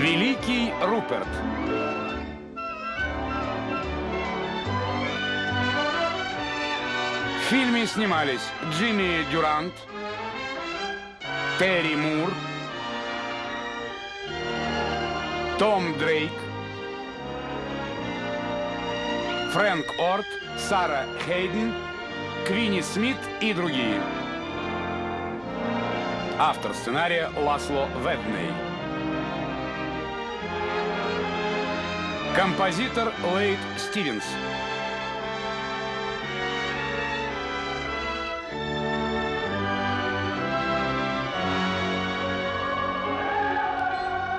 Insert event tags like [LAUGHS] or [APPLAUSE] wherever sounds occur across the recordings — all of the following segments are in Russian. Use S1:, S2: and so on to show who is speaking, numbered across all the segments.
S1: Великий Руперт. В фильме снимались Джимми Дюрант, Терри Мур, Том Дрейк, Фрэнк Орт, Сара Хейден, Квинни Смит и другие. Автор сценария Ласло Ведней. Композитор Лейт Стивенс.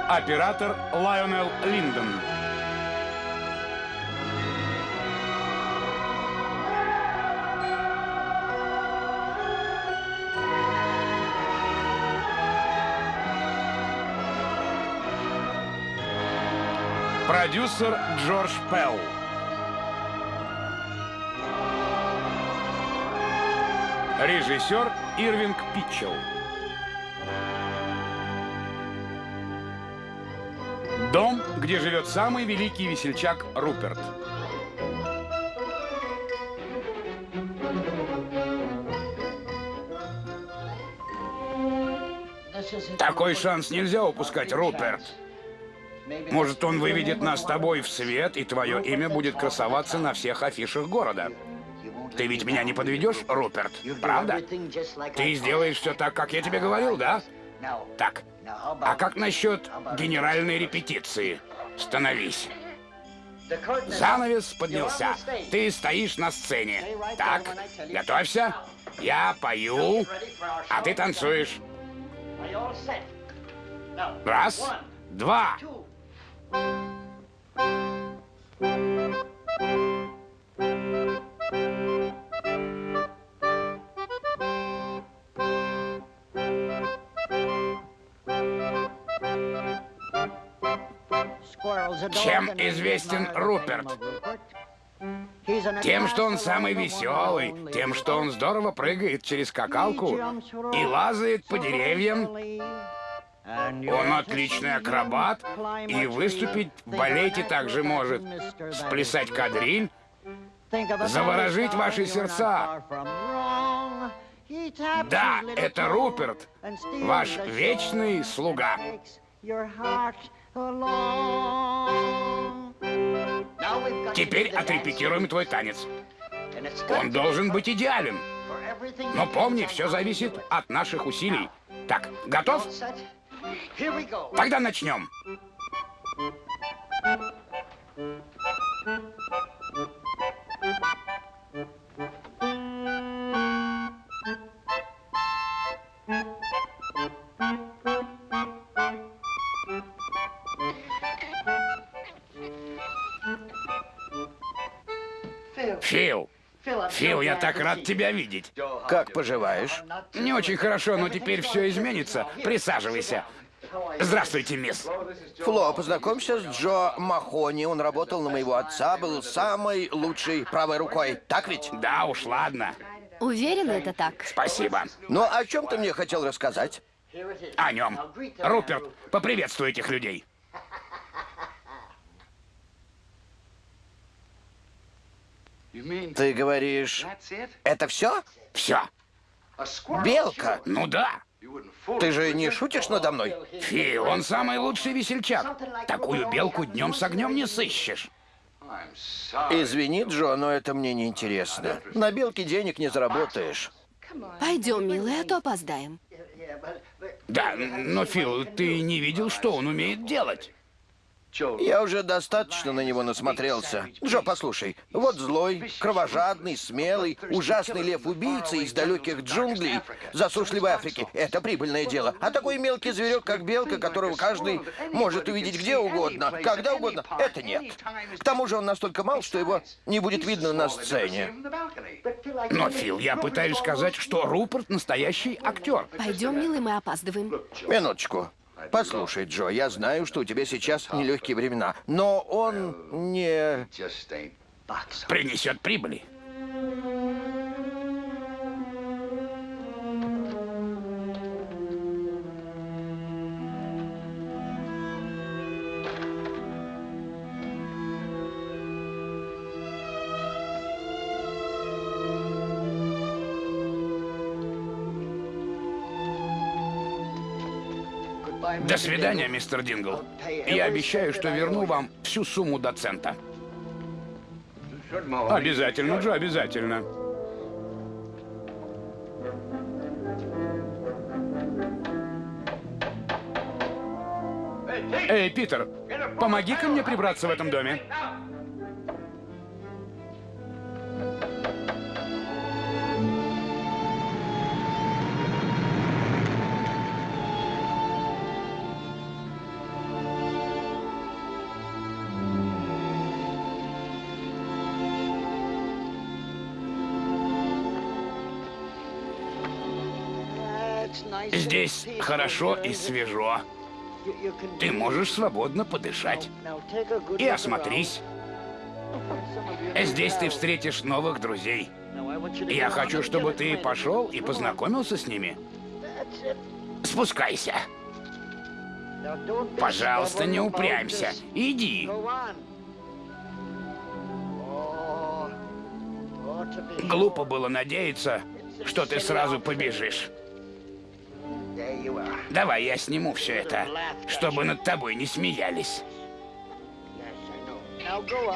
S1: Оператор Лайонел Линдон. Продюсер Джордж Пелл. Режиссер Ирвинг Питчелл. Дом, где живет самый великий весельчак Руперт. Такой шанс нельзя упускать, Руперт. Может, он выведет нас с тобой в свет, и твое имя будет красоваться на всех афишах города. Ты ведь меня не подведешь, Руперт, правда? Ты сделаешь все так, как я тебе говорил, да? Так, а как насчет генеральной репетиции? Становись. Занавес поднялся. Ты стоишь на сцене. Так, готовься. Я пою, а ты танцуешь. Раз, два. Чем известен Руперт? Тем, что он самый веселый, тем, что он здорово прыгает через скакалку и лазает по деревьям. Он отличный акробат и выступить в балете также может. Сплясать кадриль, заворожить ваши сердца. Да, это Руперт, ваш вечный слуга. Теперь отрепетируем твой танец. Он должен быть идеален. Но помни, все зависит от наших усилий. Так, готов? Тогда начнем. Фил, я так рад тебя видеть.
S2: Как поживаешь?
S1: Не очень хорошо, но теперь все изменится. Присаживайся. Здравствуйте, мисс.
S2: Фло, познакомься с Джо Махони. Он работал на моего отца, был самой лучшей правой рукой. Так ведь?
S1: Да уж, ладно.
S3: Уверена, это так?
S1: Спасибо.
S2: Ну, о чем ты мне хотел рассказать?
S1: О нем. Руперт, поприветствуй этих людей.
S2: Ты говоришь, это все?
S1: Все.
S2: Белка?
S1: Ну да.
S2: Ты же не шутишь надо мной?
S1: Фи, он самый лучший весельчак. Такую белку днем с огнем не сыщешь.
S2: Извини, Джо, но это мне не интересно. На белке денег не заработаешь.
S3: Пойдем, милый, а то опоздаем.
S1: Да, но, Фил, ты не видел, что он умеет делать?
S2: Я уже достаточно на него насмотрелся. Джо, послушай, вот злой, кровожадный, смелый, ужасный лев-убийца из далеких джунглей засушливой Африки. Это прибыльное дело. А такой мелкий зверек, как белка, которого каждый может увидеть где угодно, когда угодно, это нет. К тому же он настолько мал, что его не будет видно на сцене.
S1: Но, Фил, я пытаюсь сказать, что Руперт настоящий актер.
S3: Пойдем, милый, мы опаздываем.
S2: Минуточку. Послушай, Джо, я знаю, что у тебя сейчас нелегкие времена, но он не...
S1: Принесет прибыли. До свидания, мистер Дингл. Я обещаю, что верну вам всю сумму до цента. Обязательно, Джо, обязательно. Эй, Питер, помоги-ка мне прибраться в этом доме. Здесь хорошо и свежо. Ты можешь свободно подышать. И осмотрись. Здесь ты встретишь новых друзей. Я хочу, чтобы ты пошел и познакомился с ними. Спускайся. Пожалуйста, не упрямься. Иди. Глупо было надеяться, что ты сразу побежишь. Давай я сниму все это, чтобы над тобой не смеялись.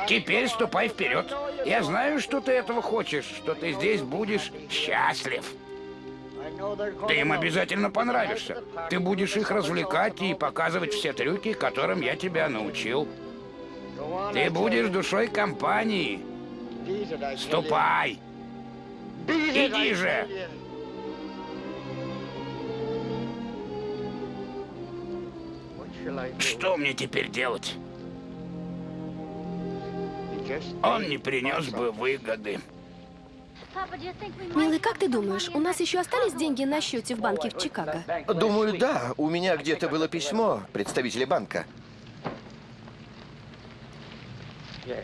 S1: Теперь ступай вперед. Я знаю, что ты этого хочешь, что ты здесь будешь счастлив. Ты им обязательно понравишься. Ты будешь их развлекать и показывать все трюки, которым я тебя научил. Ты будешь душой компании. Ступай. Иди же. Что мне теперь делать? Он не принес бы выгоды.
S3: Милый, как ты думаешь, у нас еще остались деньги на счете в банке в Чикаго?
S2: Думаю, да. У меня где-то было письмо представителя банка.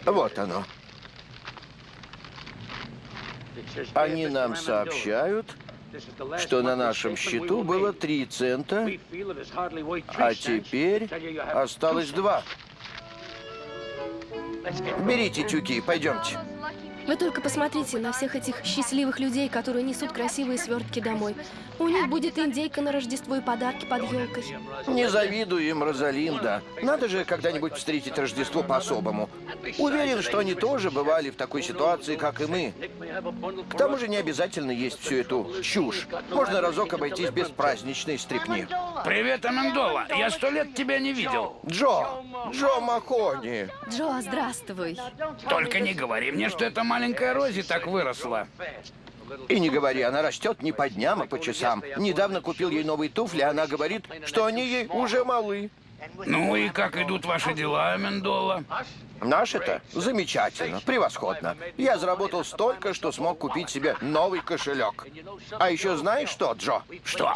S2: Вот оно. Они нам сообщают, что на нашем счету было 3 цента, а теперь осталось 2. Берите тюки, пойдемте.
S3: Вы только посмотрите на всех этих счастливых людей, которые несут красивые свертки домой. У них будет индейка на Рождество и подарки под елкой.
S2: Не завидую им, Розалинда. Надо же когда-нибудь встретить Рождество по-особому. Уверен, что они тоже бывали в такой ситуации, как и мы. К тому же не обязательно есть всю эту чушь. Можно разок обойтись без праздничной стрипни.
S1: Привет, Амендола. Я сто лет тебя не видел.
S2: Джо! Джо Махони!
S3: Джо, здравствуй.
S1: Только не говори мне, что эта маленькая Рози так выросла.
S2: И не говори, она растет не по дням, а по часам. Недавно купил ей новые туфли, она говорит, что они ей уже малы.
S1: Ну и как идут ваши дела, Амендола?
S2: Наши-то замечательно, превосходно. Я заработал столько, что смог купить себе новый кошелек. А еще знаешь что, Джо?
S1: Что?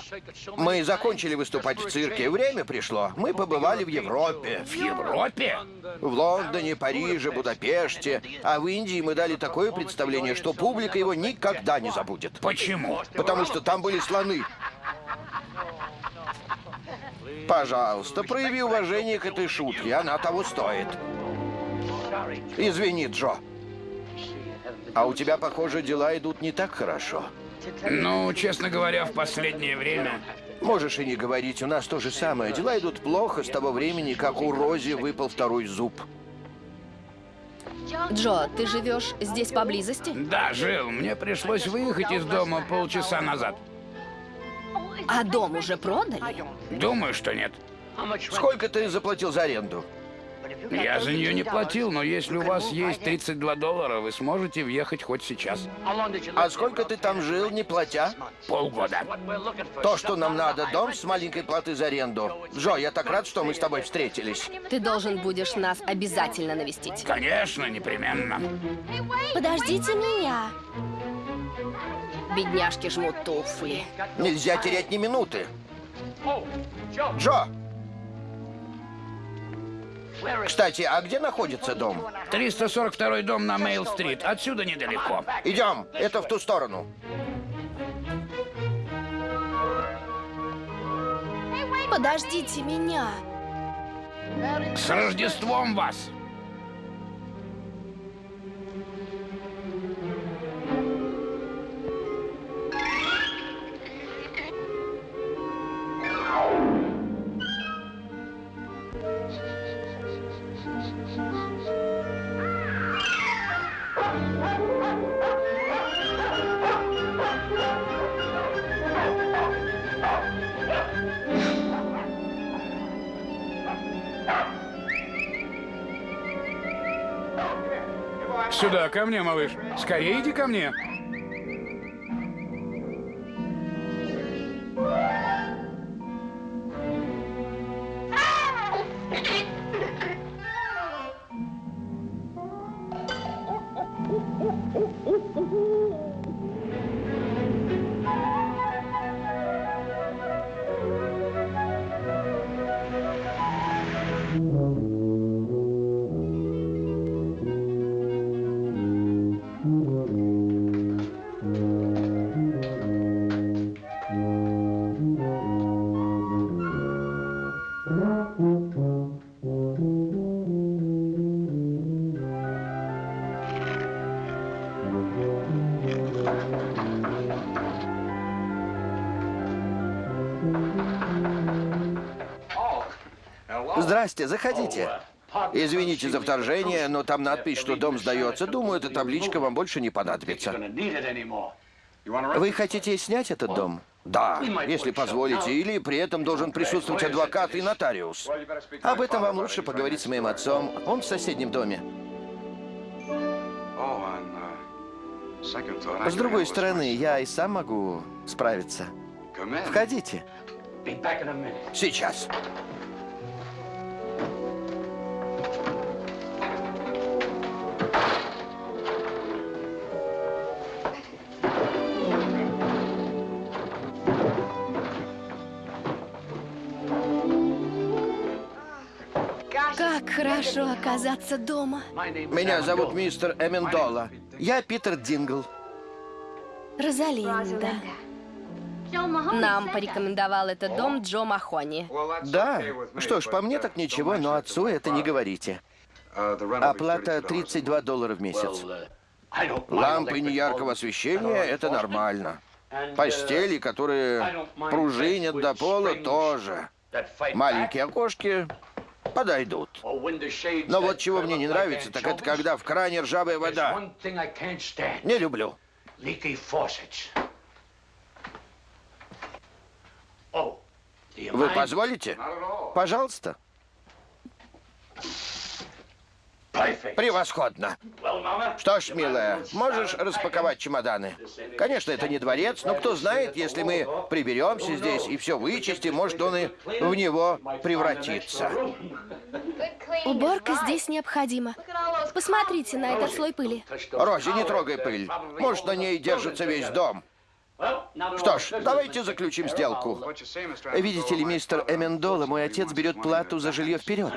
S2: Мы закончили выступать в цирке, время пришло. Мы побывали в Европе.
S1: В Европе?
S2: В Лондоне, Париже, Будапеште. А в Индии мы дали такое представление, что публика его никогда не забудет.
S1: Почему?
S2: Потому что там были слоны. Пожалуйста, прояви уважение к этой шутке, она того стоит. Извини, Джо. А у тебя, похоже, дела идут не так хорошо.
S1: Ну, честно говоря, в последнее время...
S2: Можешь и не говорить, у нас то же самое. Дела идут плохо с того времени, как у Рози выпал второй зуб.
S3: Джо, ты живешь здесь поблизости?
S1: Да, жил. Мне пришлось выехать из дома полчаса назад.
S3: А дом уже продали?
S1: Думаю, что нет.
S2: Сколько ты заплатил за аренду?
S1: Я за нее не платил, но если у вас есть 32 доллара, вы сможете въехать хоть сейчас.
S2: А сколько ты там жил, не платя?
S1: Полгода.
S2: То, что нам надо, дом с маленькой платы за аренду. Джо, я так рад, что мы с тобой встретились.
S3: Ты должен будешь нас обязательно навестить.
S1: Конечно, непременно.
S3: Подождите меня. Бедняжки жмут туфли.
S2: Нельзя терять ни минуты. Джо! Кстати, а где находится дом?
S1: 342 дом на Мейл-стрит. Отсюда недалеко.
S2: Идем, это в ту сторону.
S3: Подождите меня.
S1: С Рождеством вас! Сюда, ко мне, малыш. Скорее иди ко мне.
S2: Здрасте, заходите. Извините за вторжение, но там надпись, что дом сдается. Думаю, эта табличка вам больше не понадобится. Вы хотите снять этот дом? Да, если позволите. Или при этом должен присутствовать адвокат и нотариус. Об этом вам лучше поговорить с моим отцом. Он в соседнем доме. С другой стороны, я и сам могу справиться. Входите. Сейчас.
S3: Как оказаться дома.
S2: Меня зовут мистер Эмендола. Я Питер Дингл.
S3: Розалинда. Нам порекомендовал этот дом Джо Махони.
S2: Да? Что ж, по мне так ничего, но отцу это не говорите. Оплата 32 доллара в месяц. Лампы неяркого освещения – это нормально. Постели, которые пружинят до пола, тоже. Маленькие окошки подойдут. Но вот чего мне не нравится, так это когда в кране ржавая вода. Не люблю. Вы позволите? Пожалуйста. Превосходно. Что ж, милая, можешь распаковать чемоданы? Конечно, это не дворец, но кто знает, если мы приберемся здесь и все вычистим, может он и в него превратится.
S3: Уборка здесь необходима. Посмотрите на этот слой пыли.
S2: Рози, не трогай пыль. Может, на ней держится весь дом. Что ж, давайте заключим сделку. Видите ли, мистер Эмендола, мой отец берет плату за жилье вперед.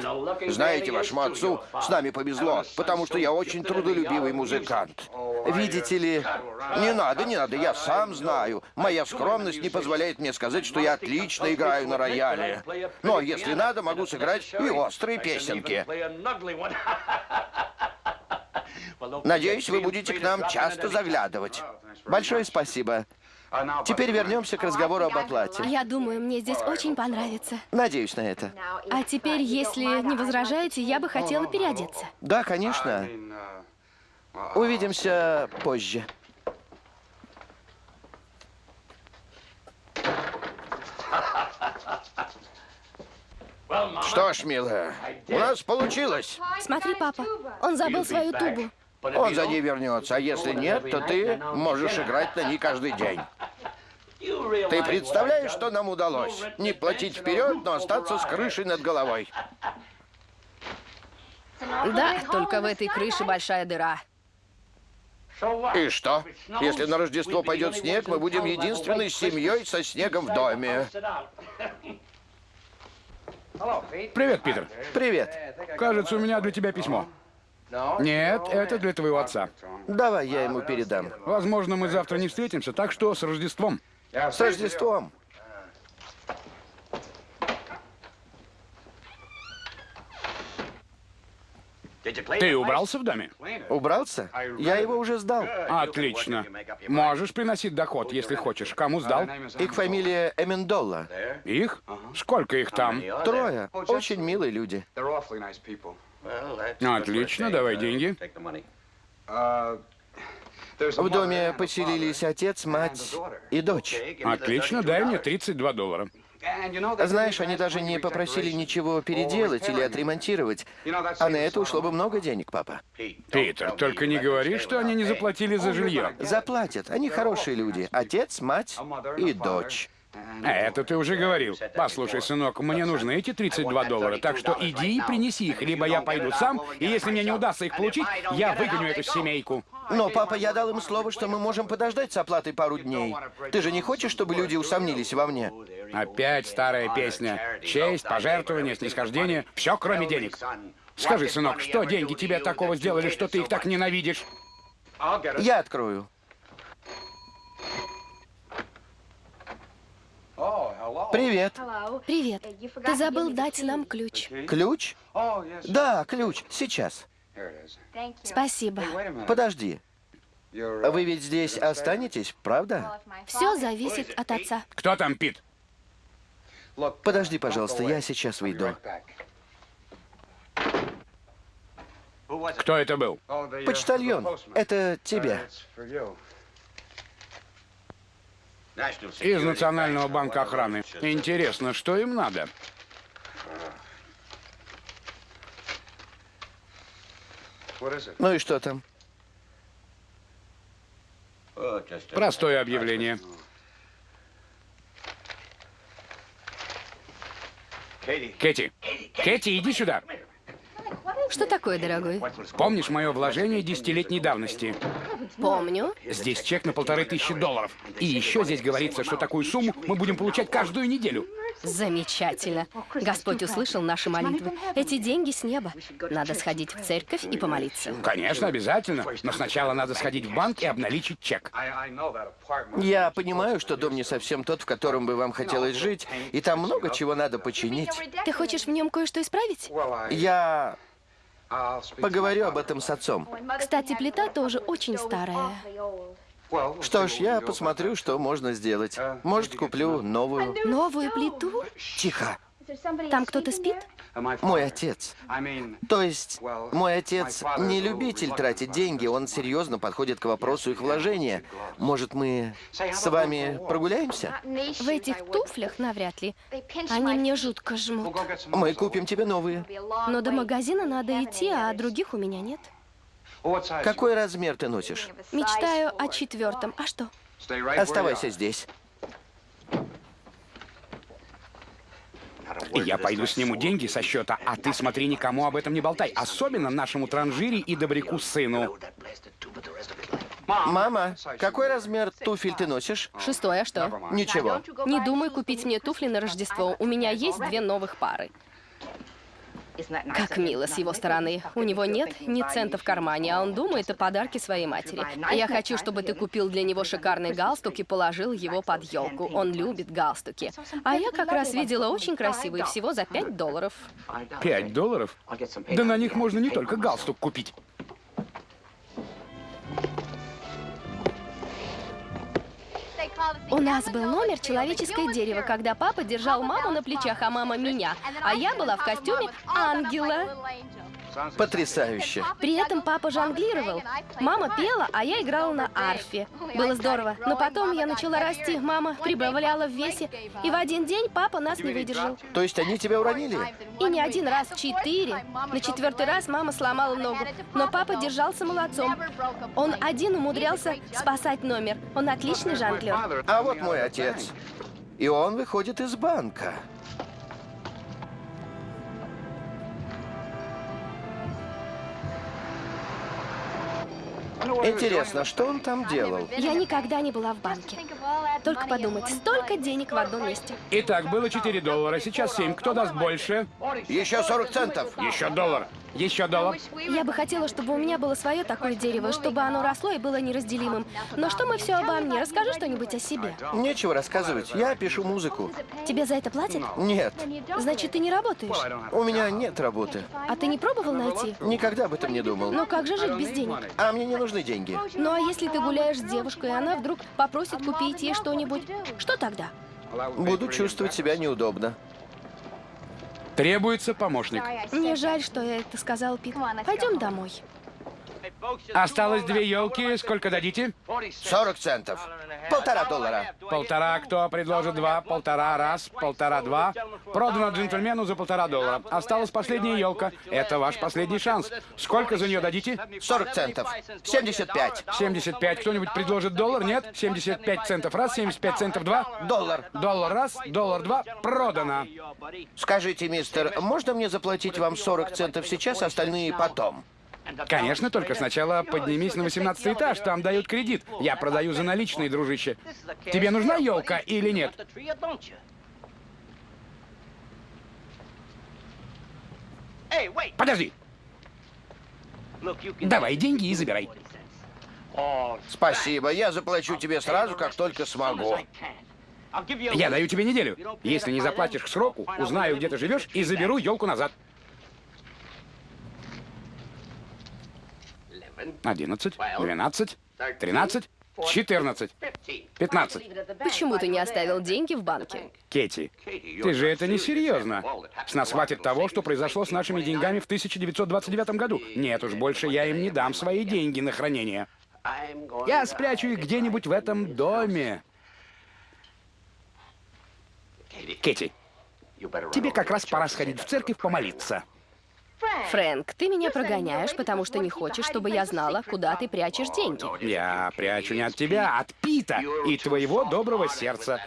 S2: Знаете, вашему отцу с нами повезло, потому что я очень трудолюбивый музыкант. Видите ли, не надо, не надо, я сам знаю. Моя скромность не позволяет мне сказать, что я отлично играю на рояле. Но если надо, могу сыграть и острые песенки. Надеюсь, вы будете к нам часто заглядывать. Большое спасибо. Теперь вернемся к разговору об оплате.
S3: Я думаю, мне здесь очень понравится.
S2: Надеюсь на это.
S3: А теперь, если не возражаете, я бы хотела переодеться.
S2: Да, конечно. Увидимся позже. Что ж, милая, у нас получилось.
S3: Смотри, папа, он забыл свою тубу.
S2: Он за ней вернется, а если нет, то ты можешь играть на ней каждый день. Ты представляешь, что нам удалось? Не платить вперед, но остаться с крышей над головой.
S3: Да, только в этой крыше большая дыра.
S2: И что? Если на Рождество пойдет снег, мы будем единственной семьей со снегом в доме. [LAUGHS]
S1: Привет, Питер.
S2: Привет.
S1: Кажется, у меня для тебя письмо. Нет, это для твоего отца.
S2: Давай я ему передам.
S1: Возможно, мы завтра не встретимся, так что с Рождеством.
S2: С Рождеством.
S1: Ты убрался в доме?
S2: Убрался? Я его уже сдал.
S1: Отлично. Можешь приносить доход, если хочешь. Кому сдал?
S2: Их фамилия Эмендолла.
S1: Их? Сколько их там?
S2: Трое. Очень милые люди.
S1: Отлично, давай деньги.
S2: В доме поселились отец, мать и дочь.
S1: Отлично, дай мне 32 доллара.
S2: Знаешь, они даже не попросили ничего переделать или отремонтировать. А на это ушло бы много денег, папа.
S1: Питер, только не говори, что они не заплатили за жилье.
S2: Заплатят. Они хорошие люди. Отец, мать и дочь.
S1: А Это ты уже говорил. Послушай, сынок, мне нужны эти 32 доллара, так что иди и принеси их, либо я пойду сам, и если мне не удастся их получить, я выгоню эту семейку.
S2: Но, папа, я дал им слово, что мы можем подождать с оплатой пару дней. Ты же не хочешь, чтобы люди усомнились во мне?
S1: Опять старая песня. Честь, пожертвование, снисхождение, все кроме денег. Скажи, сынок, что деньги тебе такого сделали, что ты их так ненавидишь?
S2: Я открою. Привет.
S3: Привет. Ты забыл дать нам ключ.
S2: Ключ? Да, ключ. Сейчас.
S3: Спасибо.
S2: Подожди. Вы ведь здесь останетесь, правда?
S3: Все зависит от отца.
S1: Кто там, Пит?
S2: Подожди, пожалуйста, я сейчас выйду.
S1: Кто это был?
S2: Почтальон, это тебе.
S1: Из Национального банка охраны. Интересно, что им надо?
S2: Ну и что там?
S1: Простое объявление. Кэти, Кэти, иди сюда.
S3: Что такое, дорогой?
S1: Помнишь мое вложение десятилетней давности?
S3: Помню.
S1: Здесь чек на полторы тысячи долларов. И еще здесь говорится, что такую сумму мы будем получать каждую неделю.
S3: Замечательно. Господь услышал наши молитвы. Эти деньги с неба. Надо сходить в церковь и помолиться.
S1: Конечно, обязательно. Но сначала надо сходить в банк и обналичить чек.
S2: Я понимаю, что дом не совсем тот, в котором бы вам хотелось жить, и там много чего надо починить.
S3: Ты хочешь в нем кое-что исправить?
S2: Я поговорю об этом с отцом.
S3: Кстати, плита тоже очень старая.
S2: Что ж, я посмотрю, что можно сделать. Может, куплю новую.
S3: Новую плиту?
S2: Тихо.
S3: Там кто-то спит?
S2: Мой отец. То есть, мой отец не любитель тратить деньги, он серьезно подходит к вопросу их вложения. Может, мы с вами прогуляемся?
S3: В этих туфлях навряд ли. Они мне жутко жмут.
S2: Мы купим тебе новые.
S3: Но до магазина надо идти, а других у меня нет.
S2: Какой размер ты носишь?
S3: Мечтаю о четвертом. А что?
S2: Оставайся здесь.
S1: Я пойду сниму деньги со счета, а ты смотри, никому об этом не болтай. Особенно нашему транжире и добряку сыну.
S2: Мама, какой размер туфель ты носишь?
S3: Шестое, а что?
S2: Ничего.
S3: Не думай купить мне туфли на Рождество. У меня есть две новых пары. Как мило с его стороны. У него нет ни цента в кармане, а он думает о подарке своей матери. Я хочу, чтобы ты купил для него шикарный галстук и положил его под елку. Он любит галстуки. А я как раз видела очень красивый, всего за 5 долларов.
S1: Пять долларов? Да на них можно не только галстук купить.
S3: У нас был номер «Человеческое дерево», когда папа держал маму на плечах, а мама меня. А я была в костюме ангела.
S2: Потрясающе.
S3: При этом папа жонглировал. Мама пела, а я играла на арфе. Было здорово. Но потом я начала расти, мама прибавляла в весе. И в один день папа нас не выдержал.
S2: То есть они тебя уронили?
S3: И не один раз, четыре. На четвертый раз мама сломала ногу. Но папа держался молодцом. Он один умудрялся спасать номер. Он отличный жонглер.
S2: А вот мой отец. И он выходит из банка. Интересно, что он там делал?
S3: Я никогда не была в банке. Только подумать, столько денег в одном месте.
S1: Итак, было 4 доллара, сейчас 7. Кто даст больше?
S2: Еще 40 центов.
S1: Еще доллар. Еще доллар.
S3: Я бы хотела, чтобы у меня было свое такое дерево, чтобы оно росло и было неразделимым. Но что мы все обо мне? Расскажи что-нибудь о себе.
S2: Нечего рассказывать. Я пишу музыку.
S3: Тебе за это платят?
S2: Нет,
S3: Значит, ты не работаешь.
S2: у меня нет работы.
S3: А ты не пробовал найти?
S2: Никогда об этом не думал.
S3: Но как же жить без денег?
S2: А мне не нужны деньги.
S3: Ну а если ты гуляешь с девушкой, и она вдруг попросит купить ей что-нибудь, что тогда?
S2: Буду чувствовать себя неудобно.
S1: Требуется помощник.
S3: Мне жаль, что я это сказал, Пит. Пойдем домой.
S1: Осталось две елки. Сколько дадите?
S2: 40 центов. Полтора доллара.
S1: Полтора, кто предложит два? Полтора раз, полтора два. Продано джентльмену за полтора доллара. Осталась последняя елка. Это ваш последний шанс. Сколько за нее дадите?
S2: 40 центов. 75.
S1: 75. Кто-нибудь предложит доллар? Нет? 75 центов раз, 75 центов два.
S2: Доллар.
S1: Доллар раз, доллар два. Продано.
S2: Скажите, мистер, можно мне заплатить вам 40 центов сейчас, остальные потом?
S1: Конечно, только сначала поднимись на 18 этаж, там дают кредит. Я продаю за наличные, дружище. Тебе нужна елка или нет? Подожди. Давай деньги и забирай.
S2: Спасибо, я заплачу тебе сразу, как только смогу.
S1: Я даю тебе неделю. Если не заплатишь к сроку, узнаю, где ты живешь, и заберу елку назад. 11, 12, 13, 14, 15.
S3: Почему ты не оставил деньги в банке?
S1: Кетти, ты же это не серьезно. С нас хватит того, что произошло с нашими деньгами в 1929 году. Нет уж, больше я им не дам свои деньги на хранение. Я спрячу их где-нибудь в этом доме. Кетти, тебе как раз пора сходить в церковь помолиться.
S3: Фрэнк, ты меня прогоняешь, потому что не хочешь, чтобы я знала, куда ты прячешь деньги.
S1: Я прячу не от тебя, а от Пита и твоего доброго сердца.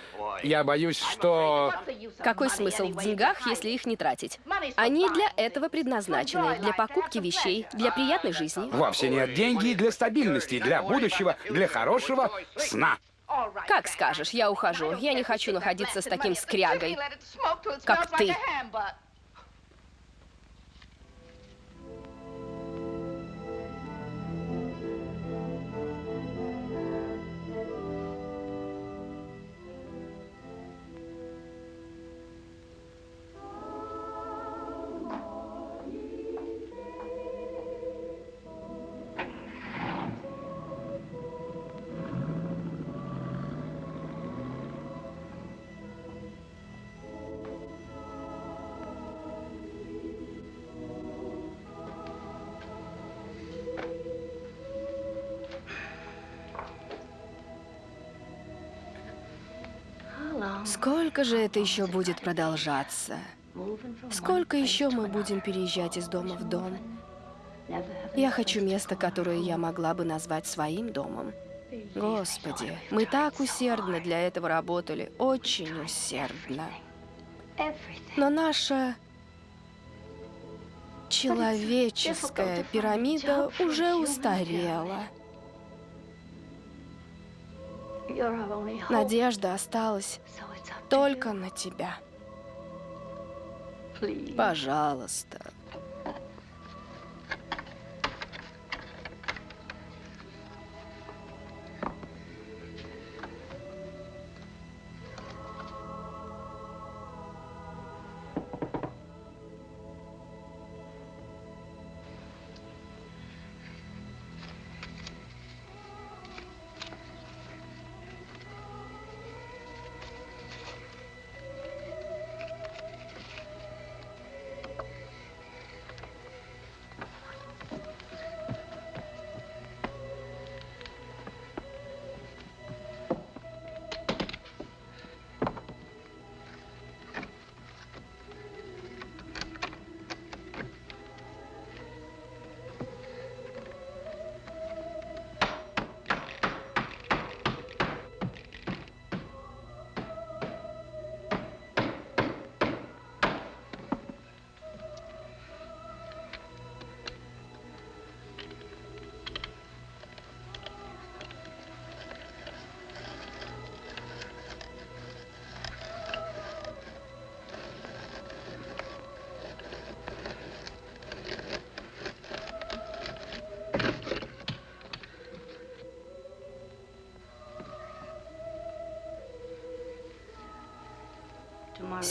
S1: Я боюсь, что...
S3: Какой смысл в деньгах, если их не тратить? Они для этого предназначены, для покупки вещей, для приятной жизни.
S1: Вовсе нет деньги для стабильности, для будущего, для хорошего сна.
S3: Как скажешь, я ухожу. Я не хочу находиться с таким скрягой, как ты. Сколько же это еще будет продолжаться? Сколько еще мы будем переезжать из дома в дом? Я хочу место, которое я могла бы назвать своим домом. Господи, мы так усердно для этого работали, очень усердно. Но наша человеческая пирамида уже устарела. Надежда осталась только на тебя. Пожалуйста.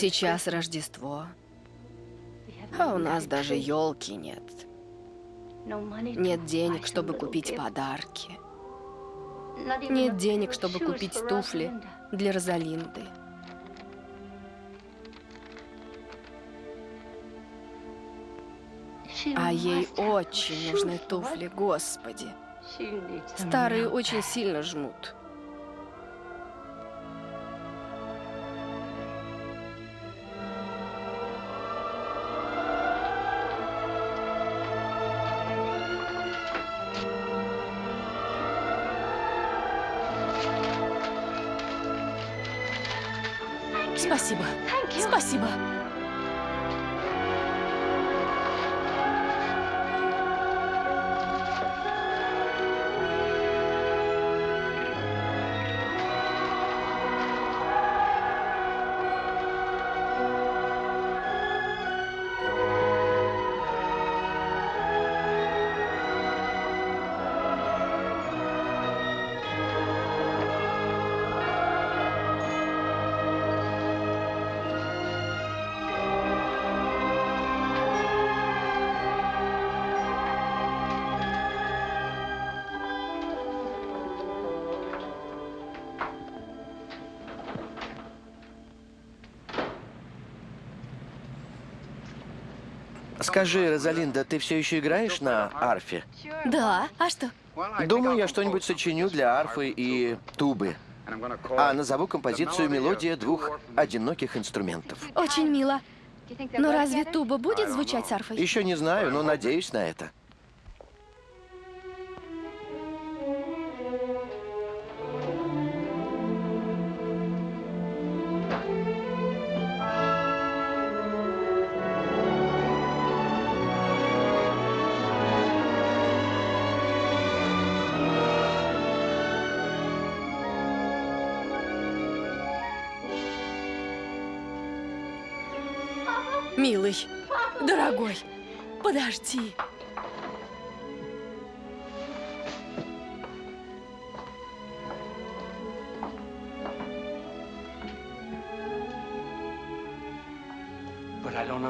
S3: Сейчас Рождество, а у нас даже елки нет. Нет денег, чтобы купить подарки. Нет денег, чтобы купить туфли для Розалинды. А ей очень нужны туфли, господи. Старые очень сильно жмут.
S2: Скажи, Розалинда, ты все еще играешь на арфе?
S3: Да, а что?
S2: Думаю, я что-нибудь сочиню для арфы и тубы. А назову композицию «Мелодия двух одиноких инструментов».
S3: Очень мило. Но разве туба будет звучать с арфой?
S2: Еще не знаю, но надеюсь на это.
S3: Подожди.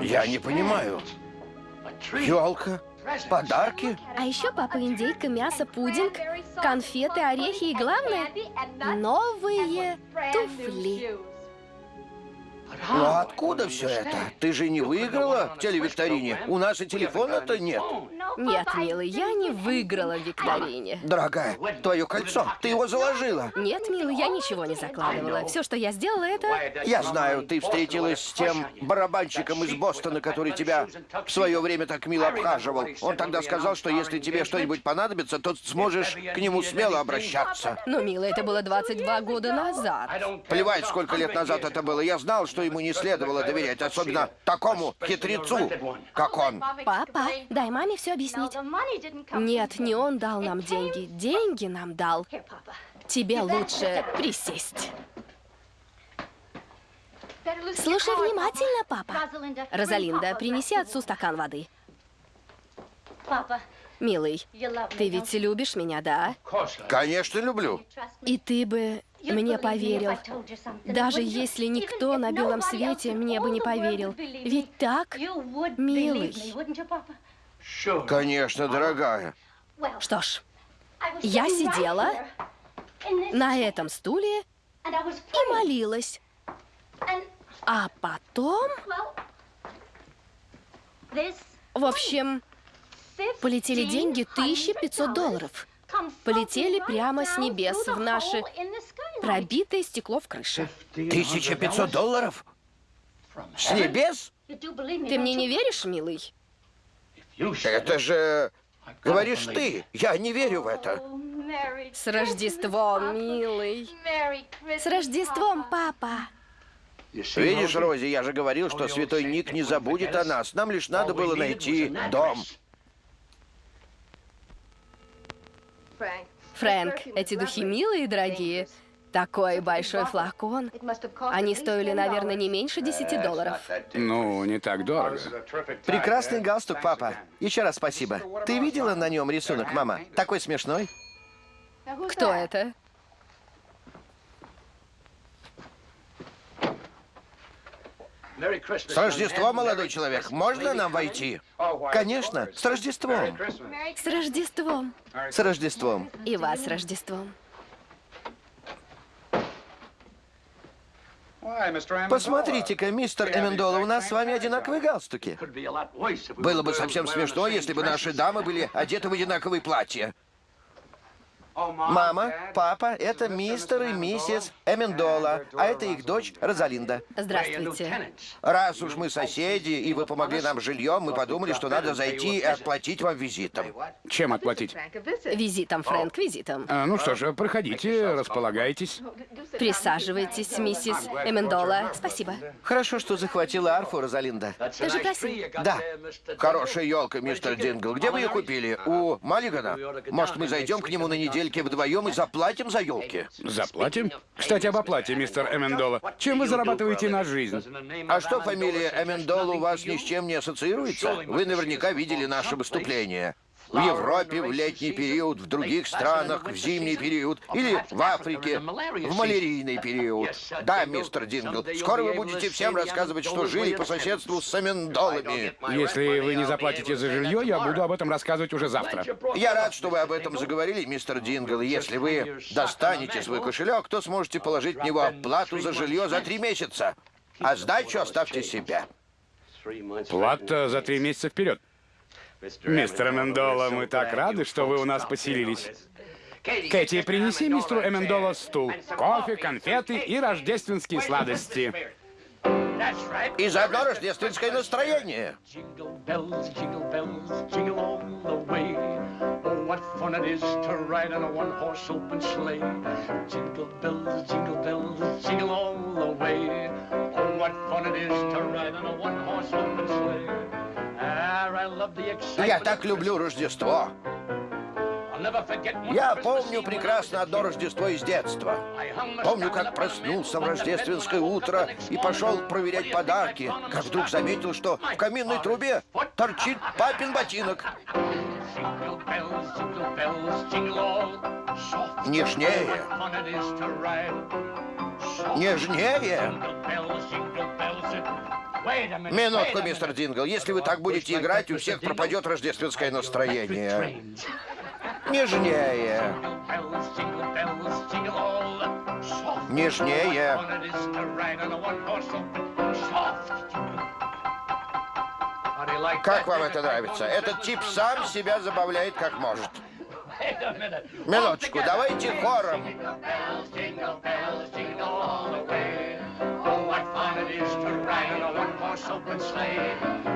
S2: Я не понимаю. Елка? Подарки?
S3: А еще папа индейка, мясо, пудинг, конфеты, орехи и главное, новые туфли.
S2: Ну откуда все это? Ты же не выиграла в телевикторине? У нас и телефона-то нет.
S3: Нет, милый, я не выиграла в викторине.
S2: Дорогая, твое кольцо, ты его заложила.
S3: Нет, милый, я ничего не закладывала. Все, что я сделала, это...
S2: Я знаю, ты встретилась с тем барабанщиком из Бостона, который тебя в свое время так мило обхаживал. Он тогда сказал, что если тебе что-нибудь понадобится, то сможешь к нему смело обращаться.
S3: Ну, милый, это было 22 года назад.
S2: Плевать, сколько лет назад это было. Я знал, что ему не следовало доверять, особенно такому хитрецу, как он.
S3: Папа, дай маме все объяснить. Нет, не он дал нам деньги. Деньги нам дал. Тебе лучше присесть. Слушай внимательно, папа. Розалинда, принеси отцу стакан воды. Милый, ты ведь любишь меня, да?
S2: Конечно, люблю.
S3: И ты бы мне поверил. Даже если никто на белом свете мне бы не поверил. Ведь так, милый.
S2: Конечно, дорогая.
S3: Что ж, я сидела на этом стуле и молилась. А потом, в общем, полетели деньги 1500 долларов. Полетели прямо с небес в наше пробитое стекло в крыше.
S2: 1500 долларов? С небес?
S3: Ты мне не веришь, милый?
S2: Это же... Говоришь ты. Я не верю в это.
S3: С Рождеством, милый. С Рождеством, папа.
S2: Видишь, Рози, я же говорил, что святой Ник не забудет о нас. Нам лишь надо было найти дом.
S3: Фрэнк, эти духи милые и дорогие. Такой большой флакон. Они стоили, наверное, не меньше 10 долларов.
S1: Ну, не так дорого.
S2: Прекрасный галстук, папа. Еще раз спасибо. Ты видела на нем рисунок, мама? Такой смешной.
S3: Кто это?
S2: С Рождеством, молодой человек. Можно нам войти? Конечно, с Рождеством.
S3: С Рождеством.
S2: С Рождеством.
S3: И вас с Рождеством.
S2: Посмотрите-ка, мистер Эмендола, у нас с вами одинаковые галстуки. Было бы совсем смешно, если бы наши дамы были одеты в одинаковые платья. Мама, папа, это мистер и миссис Эмендола, а это их дочь Розалинда.
S3: Здравствуйте.
S2: Раз уж мы соседи, и вы помогли нам жильем, мы подумали, что надо зайти и отплатить вам визитом.
S1: Чем отплатить?
S3: Визитом, Фрэнк, визитом.
S1: А, ну что ж, проходите, располагайтесь.
S3: Присаживайтесь, миссис Эмендола. Спасибо.
S2: Хорошо, что захватила арфу, Розалинда.
S3: Ты же просил.
S2: Да. Хорошая елка, мистер Дингл. Где вы ее купили? У Маллигана? Может, мы зайдем к нему на недельке вдвоем и заплатим за елки?
S1: Заплатим? Кстати, об оплате, мистер Эмендола. Чем вы зарабатываете на жизнь?
S2: А что фамилия Эмендол у вас ни с чем не ассоциируется? Вы наверняка видели наше выступление. В Европе в летний период, в других странах в зимний период, или в Африке в малярийный период. Да, мистер Дингл, скоро вы будете всем рассказывать, что жили по соседству с Амендолами.
S1: Если вы не заплатите за жилье, я буду об этом рассказывать уже завтра.
S2: Я рад, что вы об этом заговорили, мистер Дингл. Если вы достанете свой кошелек, то сможете положить в него оплату за жилье за три месяца. А сдачу оставьте себе.
S1: Плата за три месяца вперед. Мистер Эмендола, мы так рады, что вы у нас поселились. Кэти, принеси мистеру Эмендола стул, кофе, конфеты и рождественские сладости.
S2: И заодно рождественское настроение.
S4: Oh, what fun it is to ride in a one-horse open sleigh. Jingle bells, jingle bells, jingle all the way. Oh, what fun it is to ride in a one-horse open sleigh.
S2: Я так люблю Рождество. Я помню прекрасно одно Рождество из детства. Помню, как проснулся в рождественское утро и пошел проверять подарки, как вдруг заметил, что в каминной трубе торчит папин ботинок. Нежнее, нежнее. Минутку, мистер. Дингл. Если вы так будете играть, у всех пропадет рождественское настроение. Нежнее, нежнее. Как вам это нравится? Этот тип сам себя забавляет как может. Минуточку, давайте хором.
S4: Oh, what fun it is to ride on a one-horse open sleigh.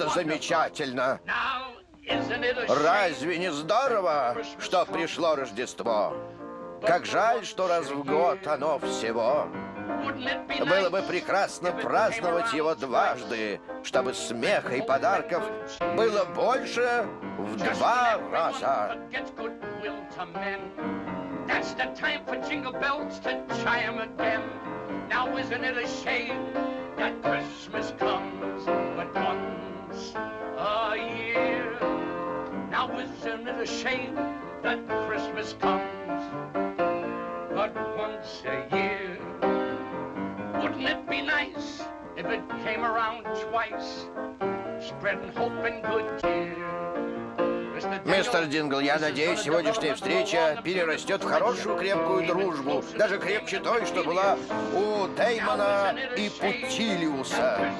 S2: Просто замечательно. Разве не здорово, что пришло Рождество? Как жаль, что раз в год оно всего. Было бы прекрасно праздновать его дважды, чтобы смеха и подарков было больше в два раза.
S4: Gets goodwill to men. That's the time for jingle bells to chime again. Now isn't it a shame that Christmas comes but once a year? Now isn't it a shame that Christmas comes but once a year? Wouldn't it be nice if it came around twice, spreading hope and good cheer?
S2: Мистер Дингл, я надеюсь, сегодняшняя встреча перерастет в хорошую крепкую дружбу, даже крепче той, что была у Деймона и Путилиуса.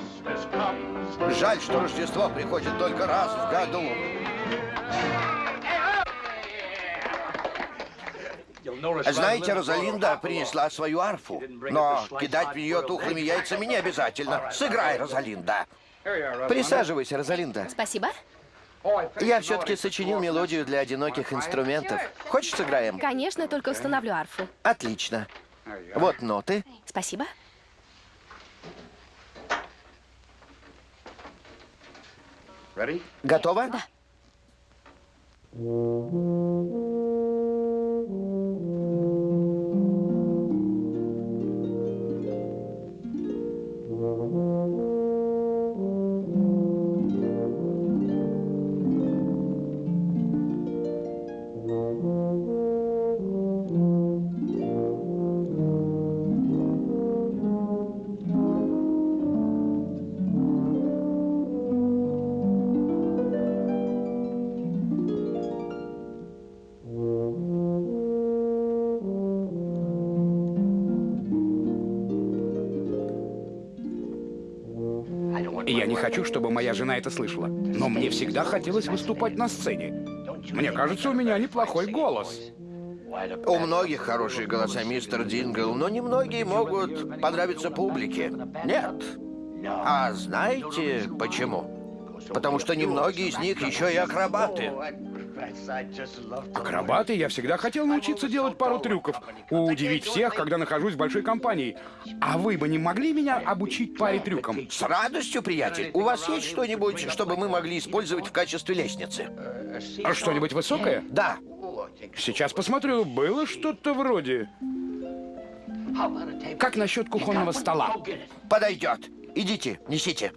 S2: Жаль, что Рождество приходит только раз в году. Знаете, Розалинда принесла свою арфу, но кидать в нее тухлыми яйцами не обязательно. Сыграй, Розалинда. Присаживайся, Розалинда.
S3: Спасибо.
S2: Я все-таки сочинил мелодию для одиноких инструментов. Хочешь, сыграем?
S3: Конечно, только установлю арфу.
S2: Отлично. Вот ноты.
S3: Спасибо.
S2: Готово?
S3: Да.
S1: Моя жена это слышала. Но мне всегда хотелось выступать на сцене. Мне кажется, у меня неплохой голос.
S2: У многих хорошие голоса, мистер Дингл, но немногие могут понравиться публике. Нет. А знаете почему? Потому что немногие из них еще и акробаты.
S1: Акробаты я всегда хотел научиться делать пару трюков. Удивить всех, когда нахожусь в большой компании. А вы бы не могли меня обучить паре трюкам?
S2: С радостью, приятель. У вас есть что-нибудь, чтобы мы могли использовать в качестве лестницы?
S1: А что-нибудь высокое?
S2: Да.
S1: Сейчас посмотрю, было что-то вроде... Как насчет кухонного стола?
S2: Подойдет. Идите, несите.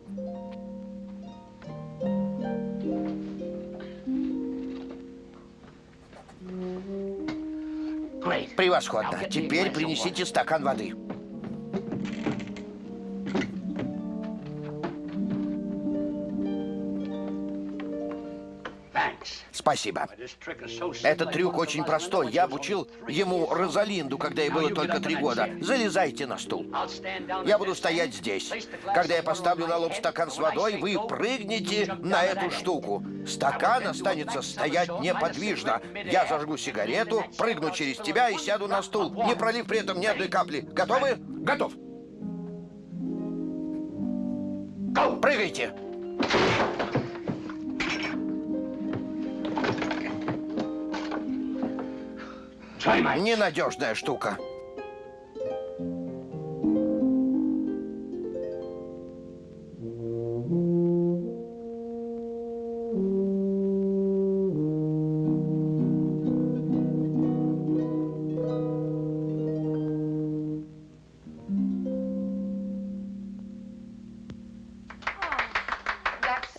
S2: Превосходно. Теперь принесите стакан воды. Спасибо. Этот трюк очень простой. Я обучил ему Розалинду, когда ей было только три года. Залезайте на стул. Я буду стоять здесь. Когда я поставлю на лоб стакан с водой, вы прыгнете на эту штуку. Стакан останется стоять неподвижно. Я зажгу сигарету, прыгну через тебя и сяду на стул, не пролив при этом ни одной капли. Готовы?
S1: Готов.
S2: Прыгайте. Ненадежная штука.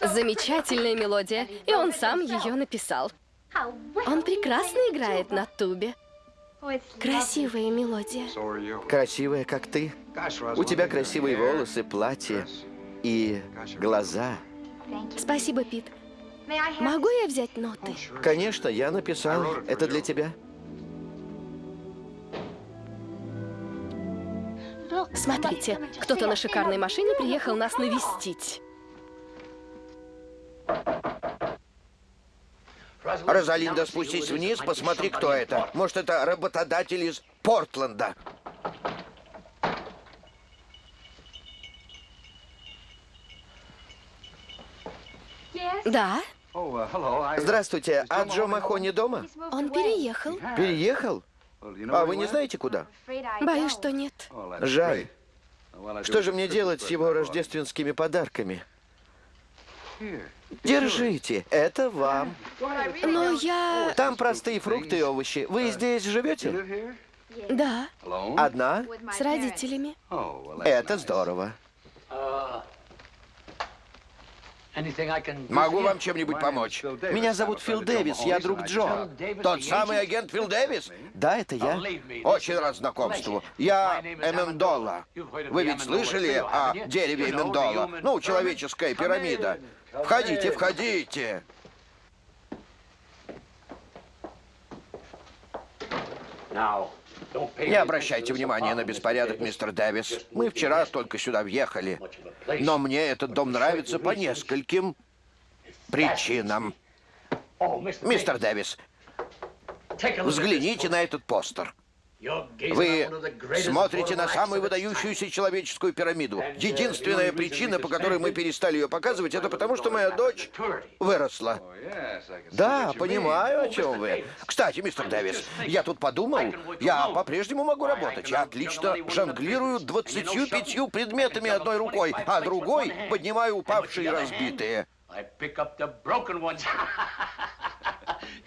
S3: Замечательная мелодия, и он сам ее написал. Он прекрасно играет на тубе. Красивая мелодия.
S2: Красивая, как ты. У тебя красивые волосы, платье и глаза.
S3: Спасибо, Пит. Могу я взять ноты?
S2: Конечно, я написал. Это для тебя.
S3: Смотрите, кто-то на шикарной машине приехал нас навестить.
S2: Розалинда, спустись вниз, посмотри, кто это. Может, это работодатель из Портленда.
S3: Да,
S2: Здравствуйте, а Джо Махони дома?
S3: он переехал.
S2: Переехал? А вы не знаете, куда?
S3: Боюсь, что нет.
S2: Жаль. Что же мне делать с его рождественскими подарками? Держите, это вам.
S3: Но я...
S2: Там простые фрукты и овощи. Вы здесь живете?
S3: Да,
S2: Одна?
S3: с родителями.
S2: Это здорово. Могу вам чем-нибудь помочь? Меня зовут Фил Дэвис, я друг Джо. Тот самый агент Фил Дэвис? Да, это я. Очень рад знакомству. Я Эмендола. Вы ведь слышали о дереве Эмендола? Ну, человеческая пирамида. Входите, входите. Не обращайте внимания на беспорядок, мистер Дэвис. Мы вчера только сюда въехали. Но мне этот дом нравится по нескольким причинам. Мистер Дэвис, взгляните на этот постер. Вы смотрите на самую выдающуюся человеческую пирамиду. Единственная причина, по которой мы перестали ее показывать, это потому, что моя дочь выросла. Да, понимаю, о чем вы. Кстати, мистер Дэвис, я тут подумал, я по-прежнему могу работать. Я отлично жонглирую 25 предметами одной рукой, а другой поднимаю упавшие и разбитые.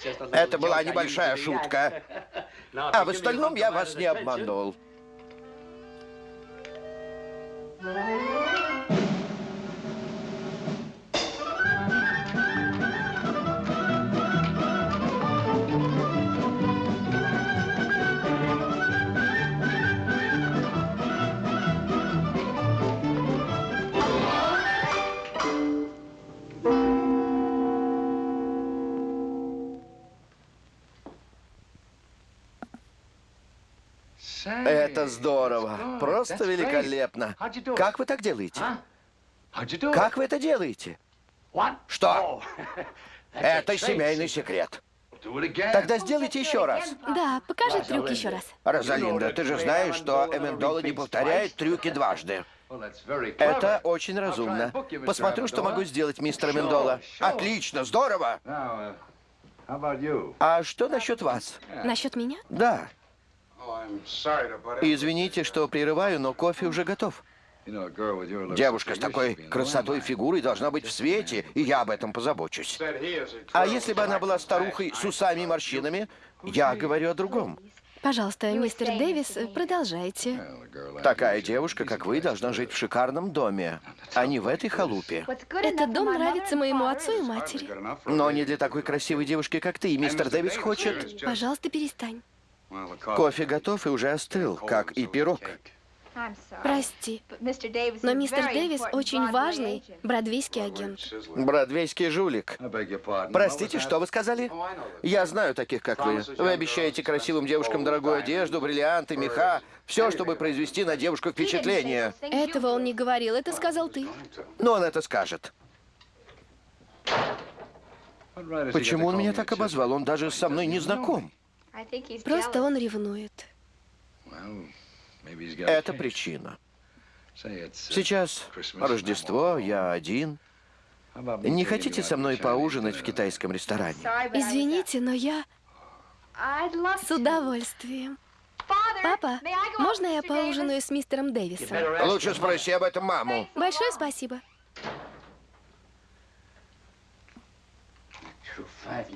S2: [LAUGHS] Это была небольшая шутка. [LAUGHS] А в остальном я вас не обманул. Это здорово. Просто великолепно. Как вы так делаете? Как вы это делаете? Что? [LAUGHS] Это семейный секрет. Тогда сделайте еще раз.
S3: Да, покажи трюк еще раз.
S2: Розалинда, ты же знаешь, что Эмендола не повторяет трюки дважды. Это очень разумно. Посмотрю, что могу сделать, мистер Мендола. Отлично, здорово. А что насчет вас?
S3: Насчет меня?
S2: Да. Извините, что прерываю, но кофе уже готов. Девушка с такой красотой фигурой должна быть в свете, и я об этом позабочусь. А если бы она была старухой с усами и морщинами, я говорю о другом.
S3: Пожалуйста, мистер Дэвис, продолжайте.
S2: Такая девушка, как вы, должна жить в шикарном доме, а не в этой халупе.
S3: Этот дом нравится моему отцу и матери.
S2: Но не для такой красивой девушки, как ты. И мистер Дэвис хочет...
S3: Пожалуйста, перестань.
S2: Кофе готов и уже остыл, как и пирог.
S3: Прости, но мистер Дэвис очень важный бродвейский агент.
S2: Бродвейский жулик. Простите, что вы сказали? Я знаю таких, как вы. Вы обещаете красивым девушкам дорогую одежду, бриллианты, меха. Все, чтобы произвести на девушку впечатление.
S3: Этого он не говорил, это сказал ты.
S2: Но он это скажет. Почему он меня так обозвал? Он даже со мной не знаком.
S3: Просто он ревнует.
S2: Это причина. Сейчас Рождество, я один. Не хотите со мной поужинать в китайском ресторане?
S3: Извините, но я с удовольствием. Папа, можно я поужинаю с мистером Дэвисом?
S2: Лучше спроси об этом маму.
S3: Большое спасибо.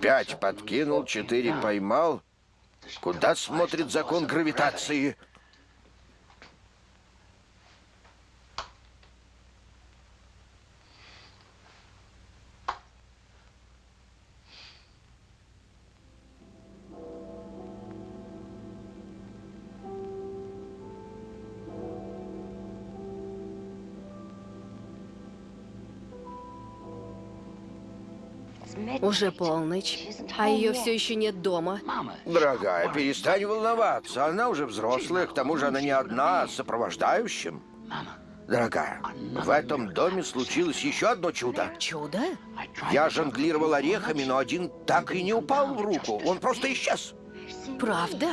S2: Пять подкинул, четыре поймал. Куда смотрит закон гравитации?
S3: Уже полночь, а ее все еще нет дома.
S2: Дорогая, перестань волноваться. Она уже взрослая, к тому же она не одна, а с сопровождающим. Дорогая, в этом доме случилось еще одно чудо.
S3: Чудо?
S2: Я жонглировал орехами, но один так и не упал в руку. Он просто исчез.
S3: Правда?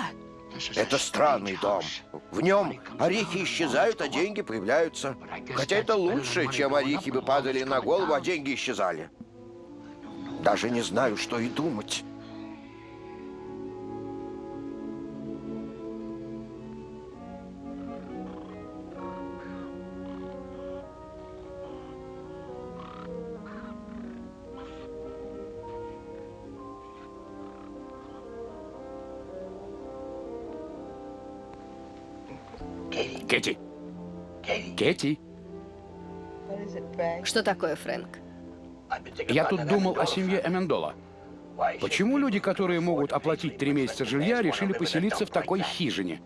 S2: Это странный дом. В нем орехи исчезают, а деньги появляются. Хотя это лучше, чем орехи бы падали на голову, а деньги исчезали. Даже не знаю, что и думать.
S1: Кэти. Кэти.
S3: Что такое, Фрэнк?
S1: Я тут думал о семье Эмендола. Почему люди, которые могут оплатить три месяца жилья, решили поселиться в такой хижине?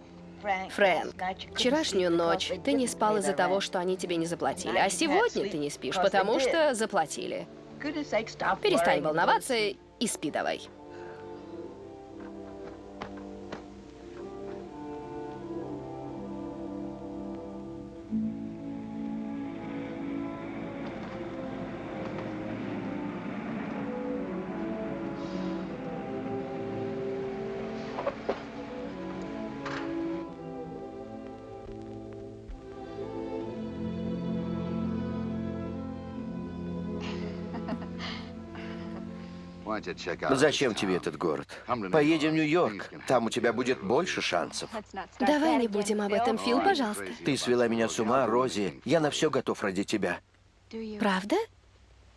S3: Фрэнк, вчерашнюю ночь ты не спал из-за того, что они тебе не заплатили, а сегодня ты не спишь, потому что заплатили. Перестань волноваться и спи давай.
S2: Зачем тебе этот город? Поедем в Нью-Йорк. Там у тебя будет больше шансов.
S3: Давай не будем об этом, Фил, пожалуйста.
S2: Ты свела меня с ума, Рози. Я на все готов ради тебя.
S3: Правда?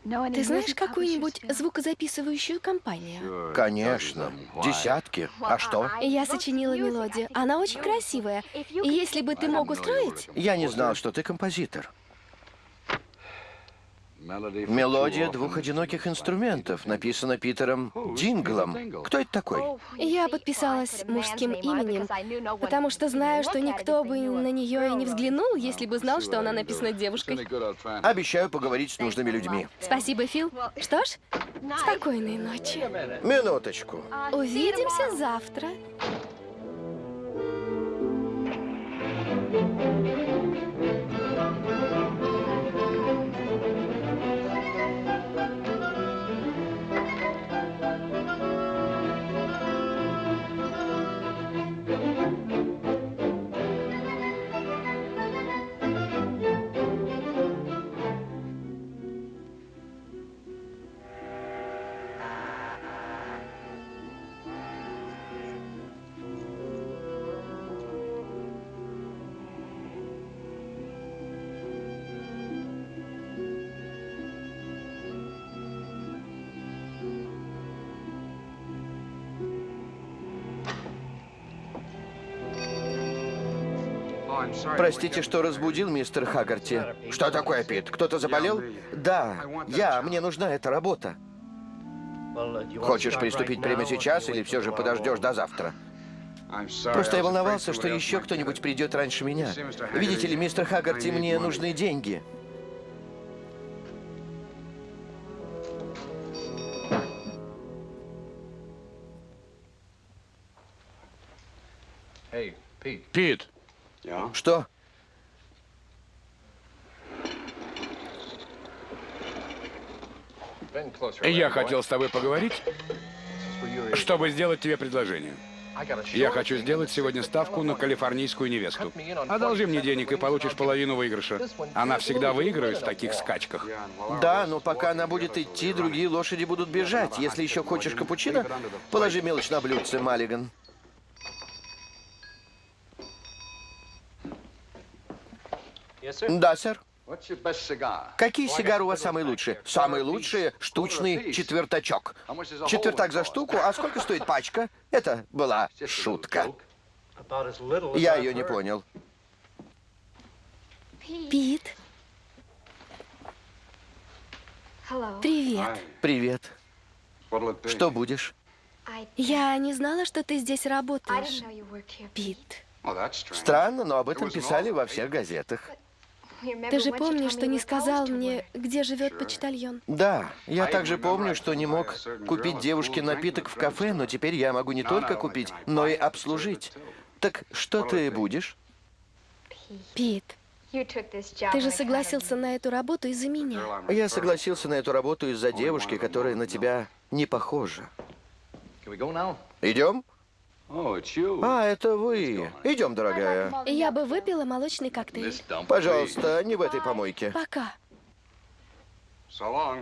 S3: Ты знаешь какую-нибудь звукозаписывающую компанию?
S2: Конечно. Десятки. А что?
S3: Я сочинила мелодию. Она очень красивая. И если бы ты мог устроить...
S2: Я не знал, что ты композитор. Мелодия двух одиноких инструментов написана Питером Динглом. Кто это такой?
S3: Я подписалась мужским именем, потому что знаю, что никто бы на нее и не взглянул, если бы знал, что она написана девушкой.
S2: Обещаю поговорить с нужными людьми.
S3: Спасибо, Фил. Что ж, спокойной ночи.
S2: Минуточку.
S3: Увидимся завтра.
S2: Простите, что разбудил, мистер Хаггарти. Что такое, Пит? Кто-то заболел? Да, я. Мне нужна эта работа. Хочешь приступить прямо сейчас или все же подождешь до завтра? Просто я волновался, что еще кто-нибудь придет раньше меня. Видите ли, мистер Хаггарти, мне нужны деньги.
S1: Пит,
S2: Что?
S1: я хотел с тобой поговорить, чтобы сделать тебе предложение. Я хочу сделать сегодня ставку на калифорнийскую невесту. Одолжи мне денег и получишь половину выигрыша. Она всегда выигрывает в таких скачках.
S2: Да, но пока она будет идти, другие лошади будут бежать. Если еще хочешь капучино, положи мелочь на блюдце, Маллиган. Да, сэр. Какие сигары у вас самые лучшие? Самые лучшие – штучный четвертачок. Четвертак за штуку, а сколько стоит пачка? Это была [LAUGHS] шутка. Я ее не понял.
S3: Пит. Привет.
S2: Привет. Что будешь?
S3: Я не знала, что ты здесь работаешь. Пит.
S2: Странно, но об этом писали во всех газетах.
S3: Ты же помнишь, что не сказал мне, где живет почтальон?
S2: Да, я также помню, что не мог купить девушке напиток в кафе, но теперь я могу не только купить, но и обслужить. Так что ты будешь?
S3: Пит, ты же согласился на эту работу из-за меня.
S2: Я согласился на эту работу из-за девушки, которая на тебя не похожа. Идем? А, это вы. Идем, дорогая.
S3: Я бы выпила молочный коктейль.
S2: Пожалуйста, не в этой помойке.
S3: Пока.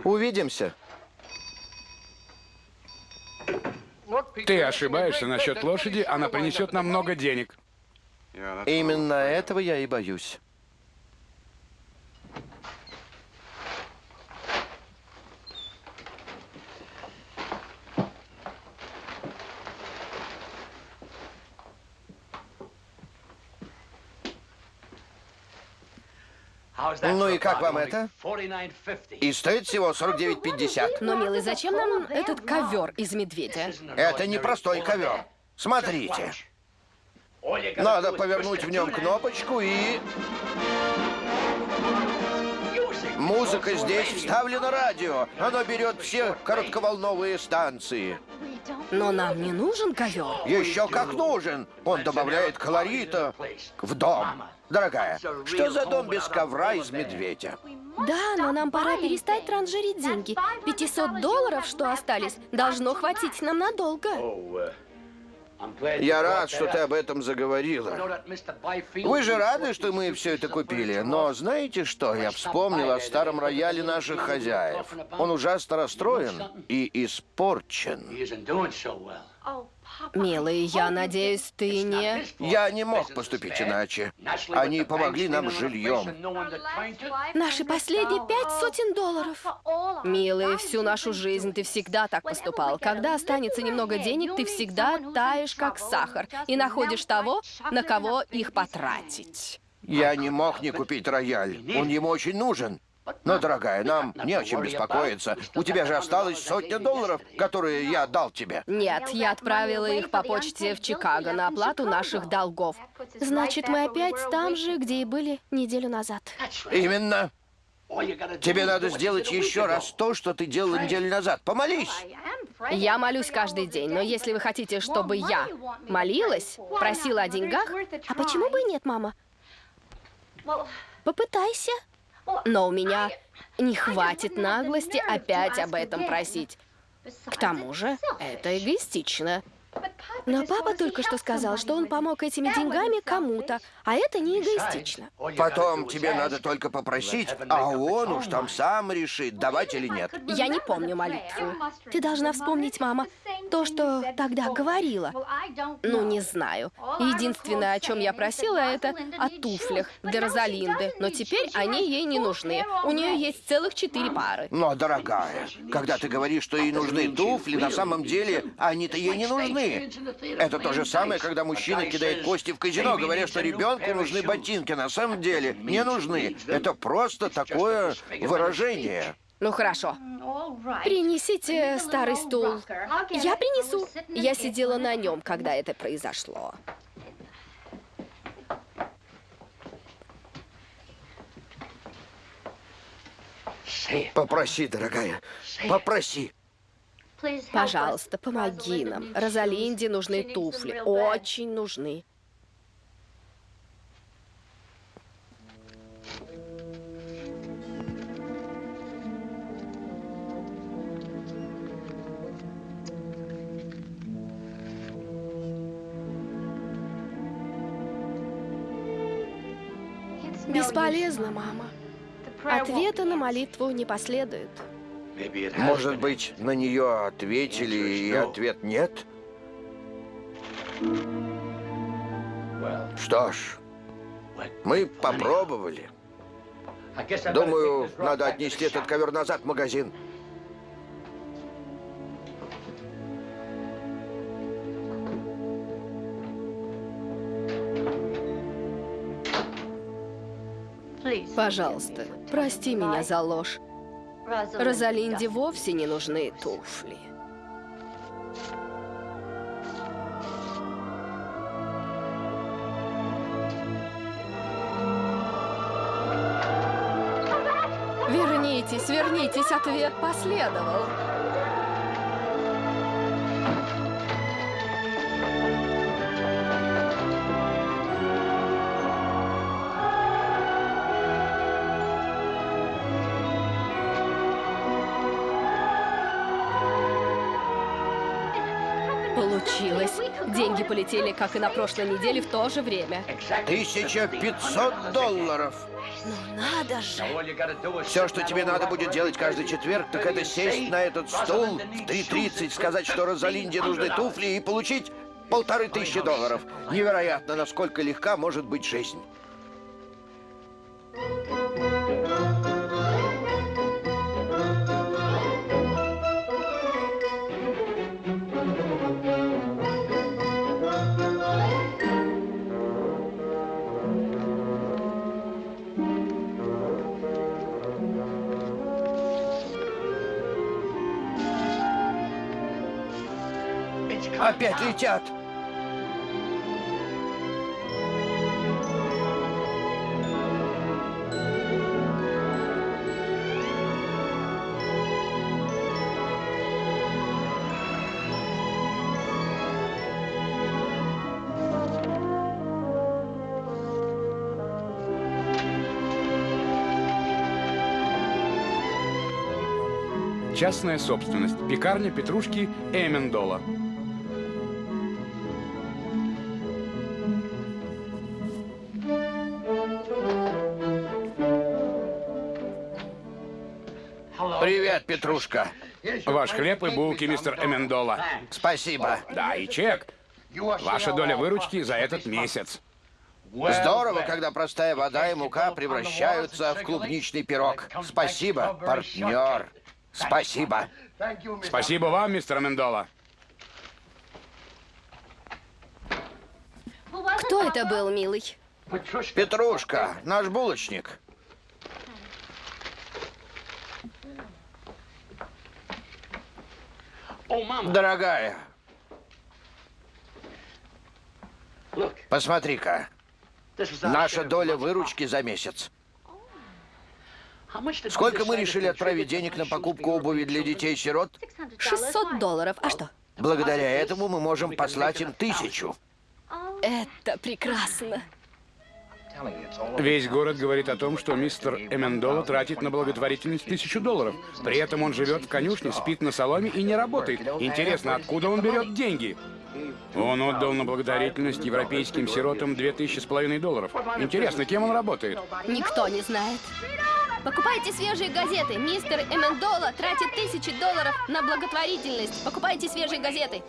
S2: Увидимся.
S1: Ты ошибаешься насчет лошади, она принесет нам много денег.
S2: Именно этого я и боюсь.
S4: Ну и как вам это?
S2: И стоит всего 49,50.
S3: Но, милый, зачем нам этот ковер из медведя?
S2: Это не простой ковер. Смотрите. Надо повернуть в нем кнопочку и... Музыка здесь вставлена радио. Оно берет все коротковолновые станции.
S3: Но нам не нужен ковер.
S2: Еще как нужен. Он добавляет колорита в дом. Дорогая, что за дом без ковра из медведя?
S3: Да, но нам пора перестать транжирить деньги. 500 долларов, что остались, должно хватить нам надолго.
S2: Я рад, что ты об этом заговорила. Вы же рады, что мы все это купили, но знаете что? Я вспомнил о старом рояле наших хозяев. Он ужасно расстроен и испорчен.
S3: Милый, я надеюсь, ты не...
S2: Я не мог поступить иначе. Они помогли нам с жильем.
S3: Наши последние пять сотен долларов. Милый, всю нашу жизнь ты всегда так поступал. Когда останется немного денег, ты всегда таешь, как сахар, и находишь того, на кого их потратить.
S2: Я не мог не купить рояль. Он ему очень нужен. Но, дорогая, нам не о чем беспокоиться. У тебя же осталось сотня долларов, которые я дал тебе.
S3: Нет, я отправила их по почте в Чикаго на оплату наших долгов. Значит, мы опять там же, где и были неделю назад.
S2: Именно. Тебе надо сделать еще раз то, что ты делал неделю назад. Помолись.
S3: Я молюсь каждый день, но если вы хотите, чтобы я молилась, просила о деньгах... А почему бы и нет, мама? Попытайся. Но у меня не хватит наглости опять об этом просить. К тому же, это эгоистично. Но папа только что сказал, что он помог этими деньгами кому-то, а это не эгоистично.
S2: Потом тебе надо только попросить, а он уж там сам решит, давать или нет.
S3: Я не помню молитву. Ты должна вспомнить, мама, то, что тогда говорила. Ну, не знаю. Единственное, о чем я просила, это о туфлях для Розалинды. Но теперь они ей не нужны. У нее есть целых четыре пары.
S2: Но, дорогая, когда ты говоришь, что ей нужны туфли, на самом деле они-то ей не нужны. Это то же самое, когда мужчина кидает кости в казино, говоря, что ребенку нужны ботинки. На самом деле не нужны. Это просто такое выражение.
S3: Ну хорошо. Принесите старый стул. Я принесу. Я сидела на нем, когда это произошло.
S2: Попроси, дорогая, попроси.
S3: Пожалуйста, помоги нам. Розалинде нужны туфли. Очень нужны. Бесполезно, мама. Ответа на молитву не последует.
S2: Может быть, на нее ответили, и ответ нет? Что ж, мы попробовали. Думаю, надо отнести этот ковер назад в магазин.
S3: Пожалуйста, прости меня за ложь. Розалинде вовсе не нужны туфли. Вернитесь, вернитесь, ответ последовал. Деньги полетели, как и на прошлой неделе, в то же время.
S2: 1500 долларов.
S3: Ну надо же.
S2: Все, что тебе надо будет делать каждый четверг, так это сесть на этот стул в 3.30, сказать, что Розалинде нужны туфли и получить полторы тысячи долларов. Невероятно, насколько легка может быть жизнь. Опять летят.
S1: Частная собственность. Пекарня Петрушки Эмендола.
S2: Петрушка.
S1: Ваш хлеб и булки, мистер Эмендола.
S2: Спасибо.
S1: Да, и чек. Ваша доля выручки за этот месяц.
S2: Здорово, когда простая вода и мука превращаются в клубничный пирог. Спасибо, партнер. Спасибо.
S1: Спасибо вам, мистер Эмендола.
S3: Кто это был, милый?
S2: Петрушка, наш булочник. Дорогая, посмотри-ка. Наша доля выручки за месяц. Сколько мы решили отправить денег на покупку обуви для детей-сирот?
S3: 600 долларов. А что?
S2: Благодаря этому мы можем послать им тысячу.
S3: Это прекрасно.
S1: Весь город говорит о том, что мистер Эмендола тратит на благотворительность тысячу долларов. При этом он живет в конюшне, спит на соломе и не работает. Интересно, откуда он берет деньги? Он отдал на благотворительность европейским сиротам две тысячи с половиной долларов. Интересно, кем он работает?
S3: Никто не знает. Покупайте свежие газеты. Мистер Эмендола тратит тысячи долларов на благотворительность. Покупайте свежие газеты.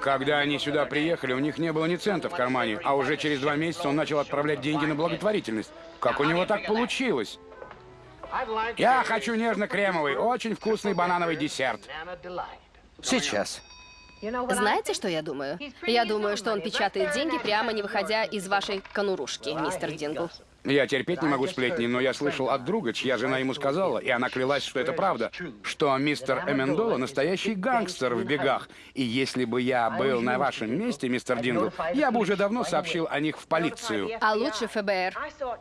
S1: Когда они сюда приехали, у них не было ни цента в кармане, а уже через два месяца он начал отправлять деньги на благотворительность. Как у него так получилось? Я хочу нежно-кремовый, очень вкусный банановый десерт.
S2: Сейчас.
S3: Знаете, что я думаю? Я думаю, что он печатает деньги, прямо не выходя из вашей конурушки, мистер Дингл.
S1: Я терпеть не могу сплетни, но я слышал от друга, чья жена ему сказала, и она клялась, что это правда, что мистер Эмендола настоящий гангстер в бегах. И если бы я был на вашем месте, мистер Дингл, я бы уже давно сообщил о них в полицию.
S3: А лучше ФБР.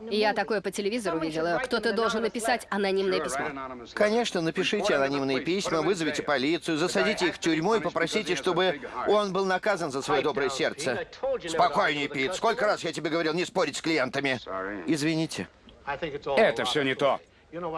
S3: Я такое по телевизору видела. Кто-то должен написать анонимное письмо.
S2: Конечно, напишите анонимные письма, вызовите полицию, засадите их в тюрьму и попросите, чтобы он был наказан за свое доброе сердце. Спокойнее, Пит. Сколько раз я тебе говорил не спорить с клиентами? Извините.
S1: Это все не то.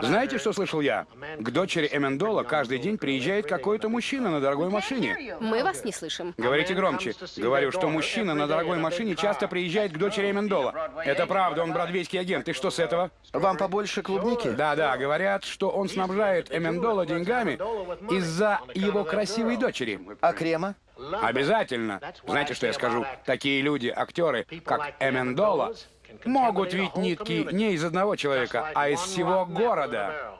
S1: Знаете, что слышал я? К дочери Эмендола каждый день приезжает какой-то мужчина на дорогой машине.
S3: Мы вас не слышим.
S1: Говорите громче. Говорю, что мужчина на дорогой машине часто приезжает к дочери Эмендола. Это правда, он бродвейский агент. И что с этого?
S2: Вам побольше клубники?
S1: Да-да, говорят, что он снабжает Эмендола деньгами из-за его красивой дочери.
S2: А крема?
S1: Обязательно. Знаете, что я скажу? Такие люди, актеры, как Эмендола, могут ведь нитки не из одного человека, а из всего города.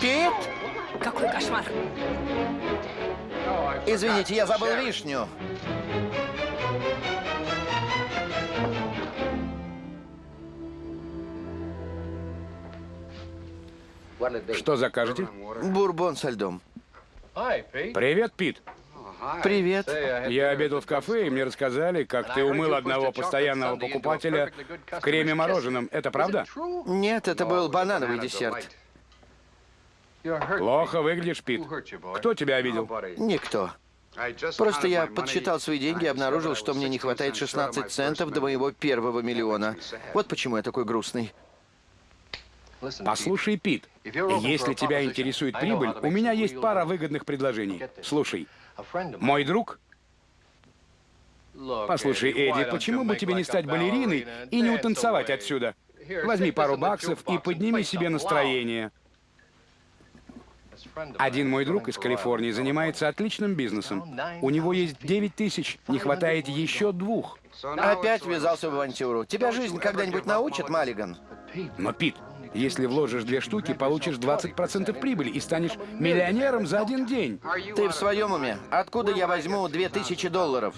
S2: Пит?
S3: Какой кошмар.
S2: Извините, я забыл вишню.
S1: Что закажете?
S2: Бурбон со льдом.
S1: Привет, Пит.
S2: Привет.
S1: Я обедал в кафе, и мне рассказали, как ты умыл одного постоянного покупателя в креме мороженом. Это правда?
S2: Нет, это был банановый десерт.
S1: Плохо выглядишь, Пит. Кто тебя обидел?
S2: Никто. Просто я подсчитал свои деньги и обнаружил, что мне не хватает 16 центов до моего первого миллиона. Вот почему я такой грустный.
S1: Послушай, Пит, если тебя интересует прибыль, у меня есть пара выгодных предложений. Слушай, мой друг... Послушай, Эдди, почему бы тебе не стать балериной и не утанцевать отсюда? Возьми пару баксов и подними себе настроение. Один мой друг из Калифорнии занимается отличным бизнесом. У него есть 9 тысяч, не хватает еще двух.
S2: Опять ввязался в авантюру. Тебя жизнь когда-нибудь научит, Маллиган?
S1: Но, Пит, если вложишь две штуки, получишь 20% прибыли и станешь миллионером за один день.
S2: Ты в своем уме? Откуда я возьму 2000 долларов?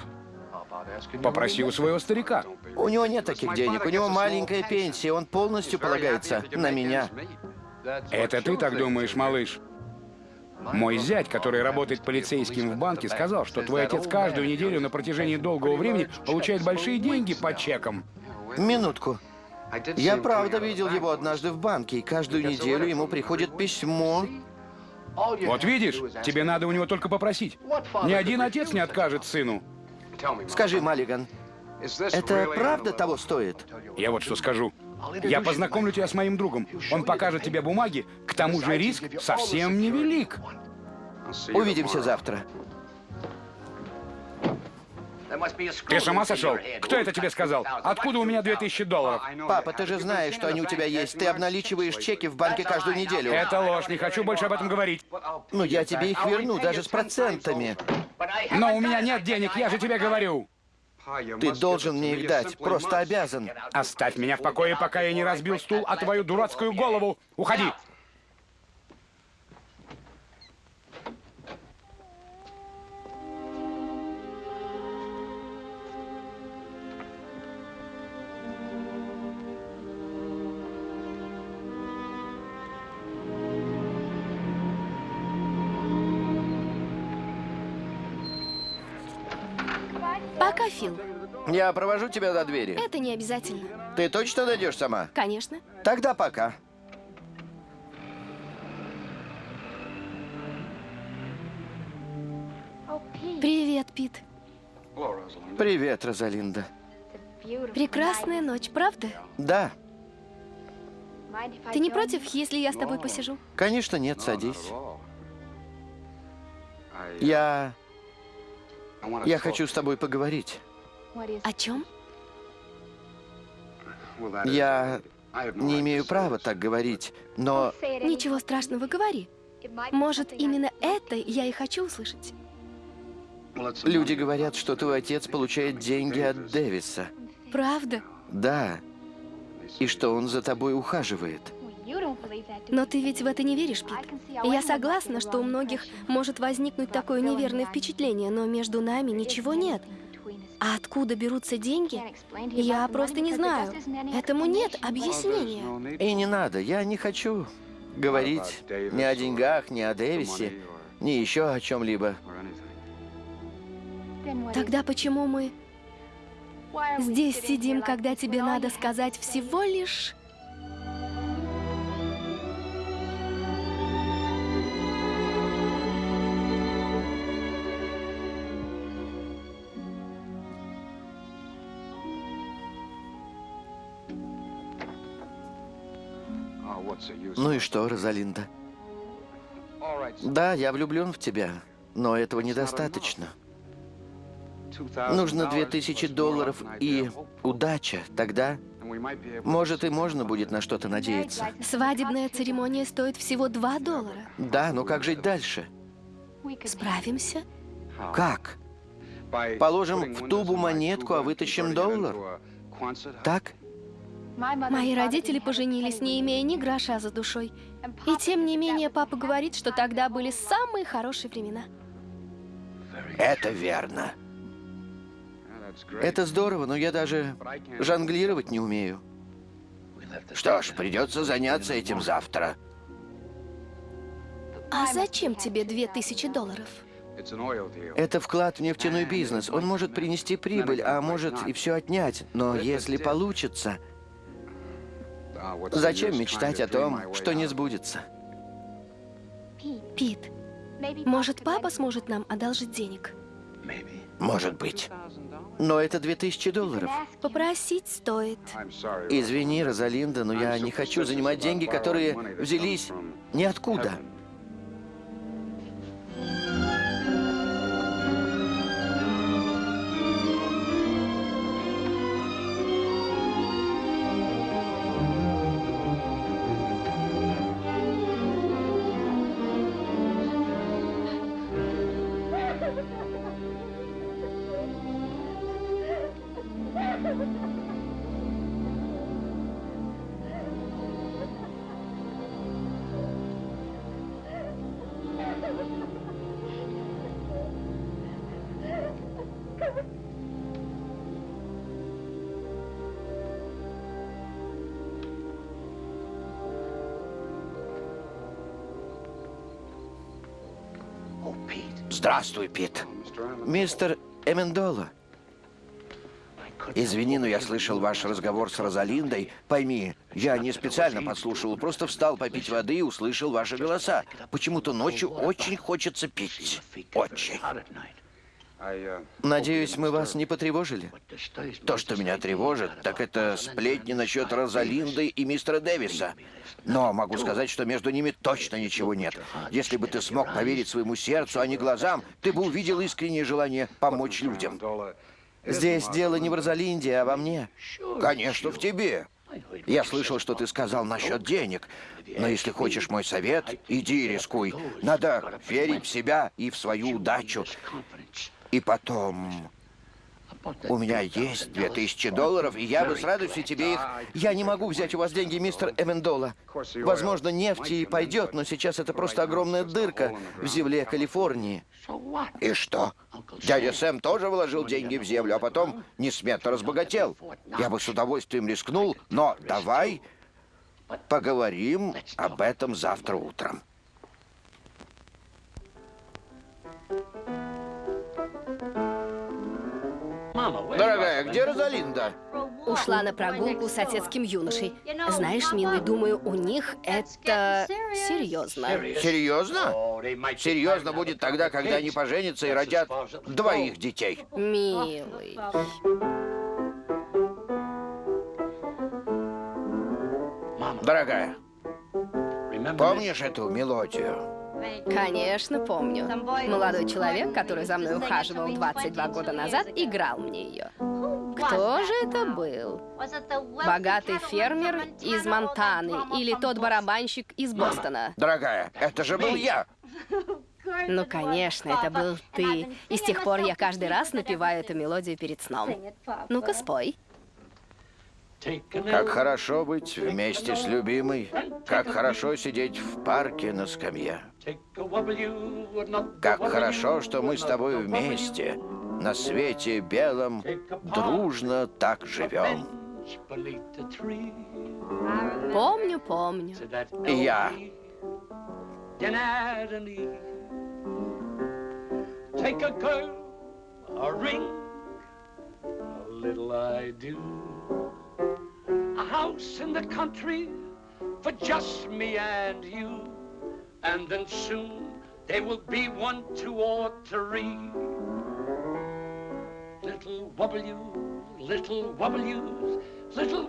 S1: Попроси у своего старика.
S2: У него нет таких денег, у него маленькая пенсия, он полностью полагается на меня.
S1: Это ты так думаешь, малыш? Мой зять, который работает полицейским в банке, сказал, что твой отец каждую неделю на протяжении долгого времени получает большие деньги по чекам.
S2: Минутку. Я правда видел его однажды в банке, и каждую неделю ему приходит письмо.
S1: Вот видишь, тебе надо у него только попросить. Ни один отец не откажет сыну.
S2: Скажи, Маллиган, это правда того стоит?
S1: Я вот что скажу. Я познакомлю тебя с моим другом. Он покажет тебе бумаги. К тому же риск совсем невелик.
S2: Увидимся завтра.
S1: Ты с ума сошел? Кто это тебе сказал? Откуда у меня 2000 долларов?
S2: Папа, ты же знаешь, что они у тебя есть. Ты обналичиваешь чеки в банке каждую неделю.
S1: Это ложь, не хочу больше об этом говорить.
S2: Ну, я тебе их верну, даже с процентами.
S1: Но у меня нет денег, я же тебе говорю.
S2: Ты должен мне их дать, просто обязан.
S1: Оставь меня в покое, пока я не разбил стул о твою дурацкую голову. Уходи.
S3: Пока, Фил.
S2: Я провожу тебя до двери.
S3: Это не обязательно.
S2: Ты точно дойдешь сама?
S3: Конечно.
S2: Тогда пока.
S3: Привет, Пит.
S2: Привет, Розалинда.
S3: Прекрасная ночь, правда?
S2: Да,
S3: Ты не против, если я с тобой посижу?
S2: конечно, нет, садись. Я... Я хочу с тобой поговорить.
S3: О чем?
S2: Я не имею права так говорить, но
S3: Ничего страшного, говори. Может, именно это я и хочу услышать.
S2: люди говорят, что твой отец получает деньги от Дэвиса.
S3: Правда?
S2: Да. И что он за тобой ухаживает.
S3: Но ты ведь в это не веришь, Пит? Я согласна, что у многих может возникнуть такое неверное впечатление, но между нами ничего нет. А откуда берутся деньги? Я просто не знаю. Этому нет объяснения.
S2: И не надо, я не хочу говорить ни о деньгах, ни о Дэвисе, ни еще о чем-либо.
S3: Тогда почему мы здесь сидим, когда тебе надо сказать всего лишь...
S2: Ну и что, Розалинда? Да, я влюблен в тебя, но этого недостаточно. Нужно две тысячи долларов и удача. Тогда, может, и можно будет на что-то надеяться.
S3: Свадебная церемония стоит всего 2 доллара.
S2: Да, но как жить дальше?
S3: Справимся?
S2: Как? Положим в тубу монетку, а вытащим доллар? Так?
S3: Мои родители поженились, не имея ни гроша за душой. И тем не менее, папа говорит, что тогда были самые хорошие времена.
S2: Это верно. Это здорово, но я даже жонглировать не умею. Что ж, придется заняться этим завтра.
S3: А зачем тебе 2000 долларов?
S2: Это вклад в нефтяной бизнес. Он может принести прибыль, а может и все отнять. Но если получится, зачем мечтать о том, что не сбудется?
S3: Пит, может, папа сможет нам одолжить денег?
S2: Может быть. Но это 2000 долларов.
S3: Попросить стоит.
S2: Извини, Розалинда, но я не хочу занимать деньги, которые взялись ниоткуда. Здравствуй, Пит. Мистер Эмендола. Извини, но я слышал ваш разговор с Розалиндой. Пойми, я не специально подслушивал, просто встал попить воды и услышал ваши голоса. Почему-то ночью очень хочется пить. Очень. Надеюсь, мы вас не потревожили? То, что меня тревожит, так это сплетни насчет Розалинды и мистера Дэвиса. Но могу сказать, что между ними точно ничего нет. Если бы ты смог поверить своему сердцу, а не глазам, ты бы увидел искреннее желание помочь людям. Здесь дело не в Розалинде, а во мне. Конечно, в тебе. Я слышал, что ты сказал насчет денег. Но если хочешь мой совет, иди и рискуй. Надо верить в себя и в свою удачу. И потом... У меня есть две тысячи долларов, и я бы с радостью тебе их... Я не могу взять у вас деньги, мистер Эмендола. Возможно, нефть и пойдет, но сейчас это просто огромная дырка в земле Калифорнии. И что? Дядя Сэм тоже вложил деньги в землю, а потом несметно разбогател. Я бы с удовольствием рискнул, но давай поговорим об этом завтра утром. Дорогая, где Розалинда?
S3: Ушла на прогулку с соседским юношей. Знаешь, милый, думаю, у них это серьезно.
S2: Серьезно? Серьезно будет тогда, когда они поженятся и родят двоих детей.
S3: Милый.
S2: Дорогая, помнишь эту мелодию?
S3: Конечно, помню. Молодой человек, который за мной ухаживал 22 года назад, играл мне ее. Кто же это был? Богатый фермер из Монтаны или тот барабанщик из Бостона?
S2: Дорогая, это же был я.
S3: Ну, конечно, это был ты. И с тех пор я каждый раз напеваю эту мелодию перед сном. Ну-ка, спой.
S2: Как хорошо быть вместе с любимой, как хорошо сидеть в парке на скамье. Как хорошо, что мы с тобой вместе, на свете белом, дружно так живем.
S3: Помню, помню.
S2: Я.
S4: Take a girl, a ring, a little I do. A house in the country for just me and you. And then soon they will be one, two, or three. Little W, little W's, little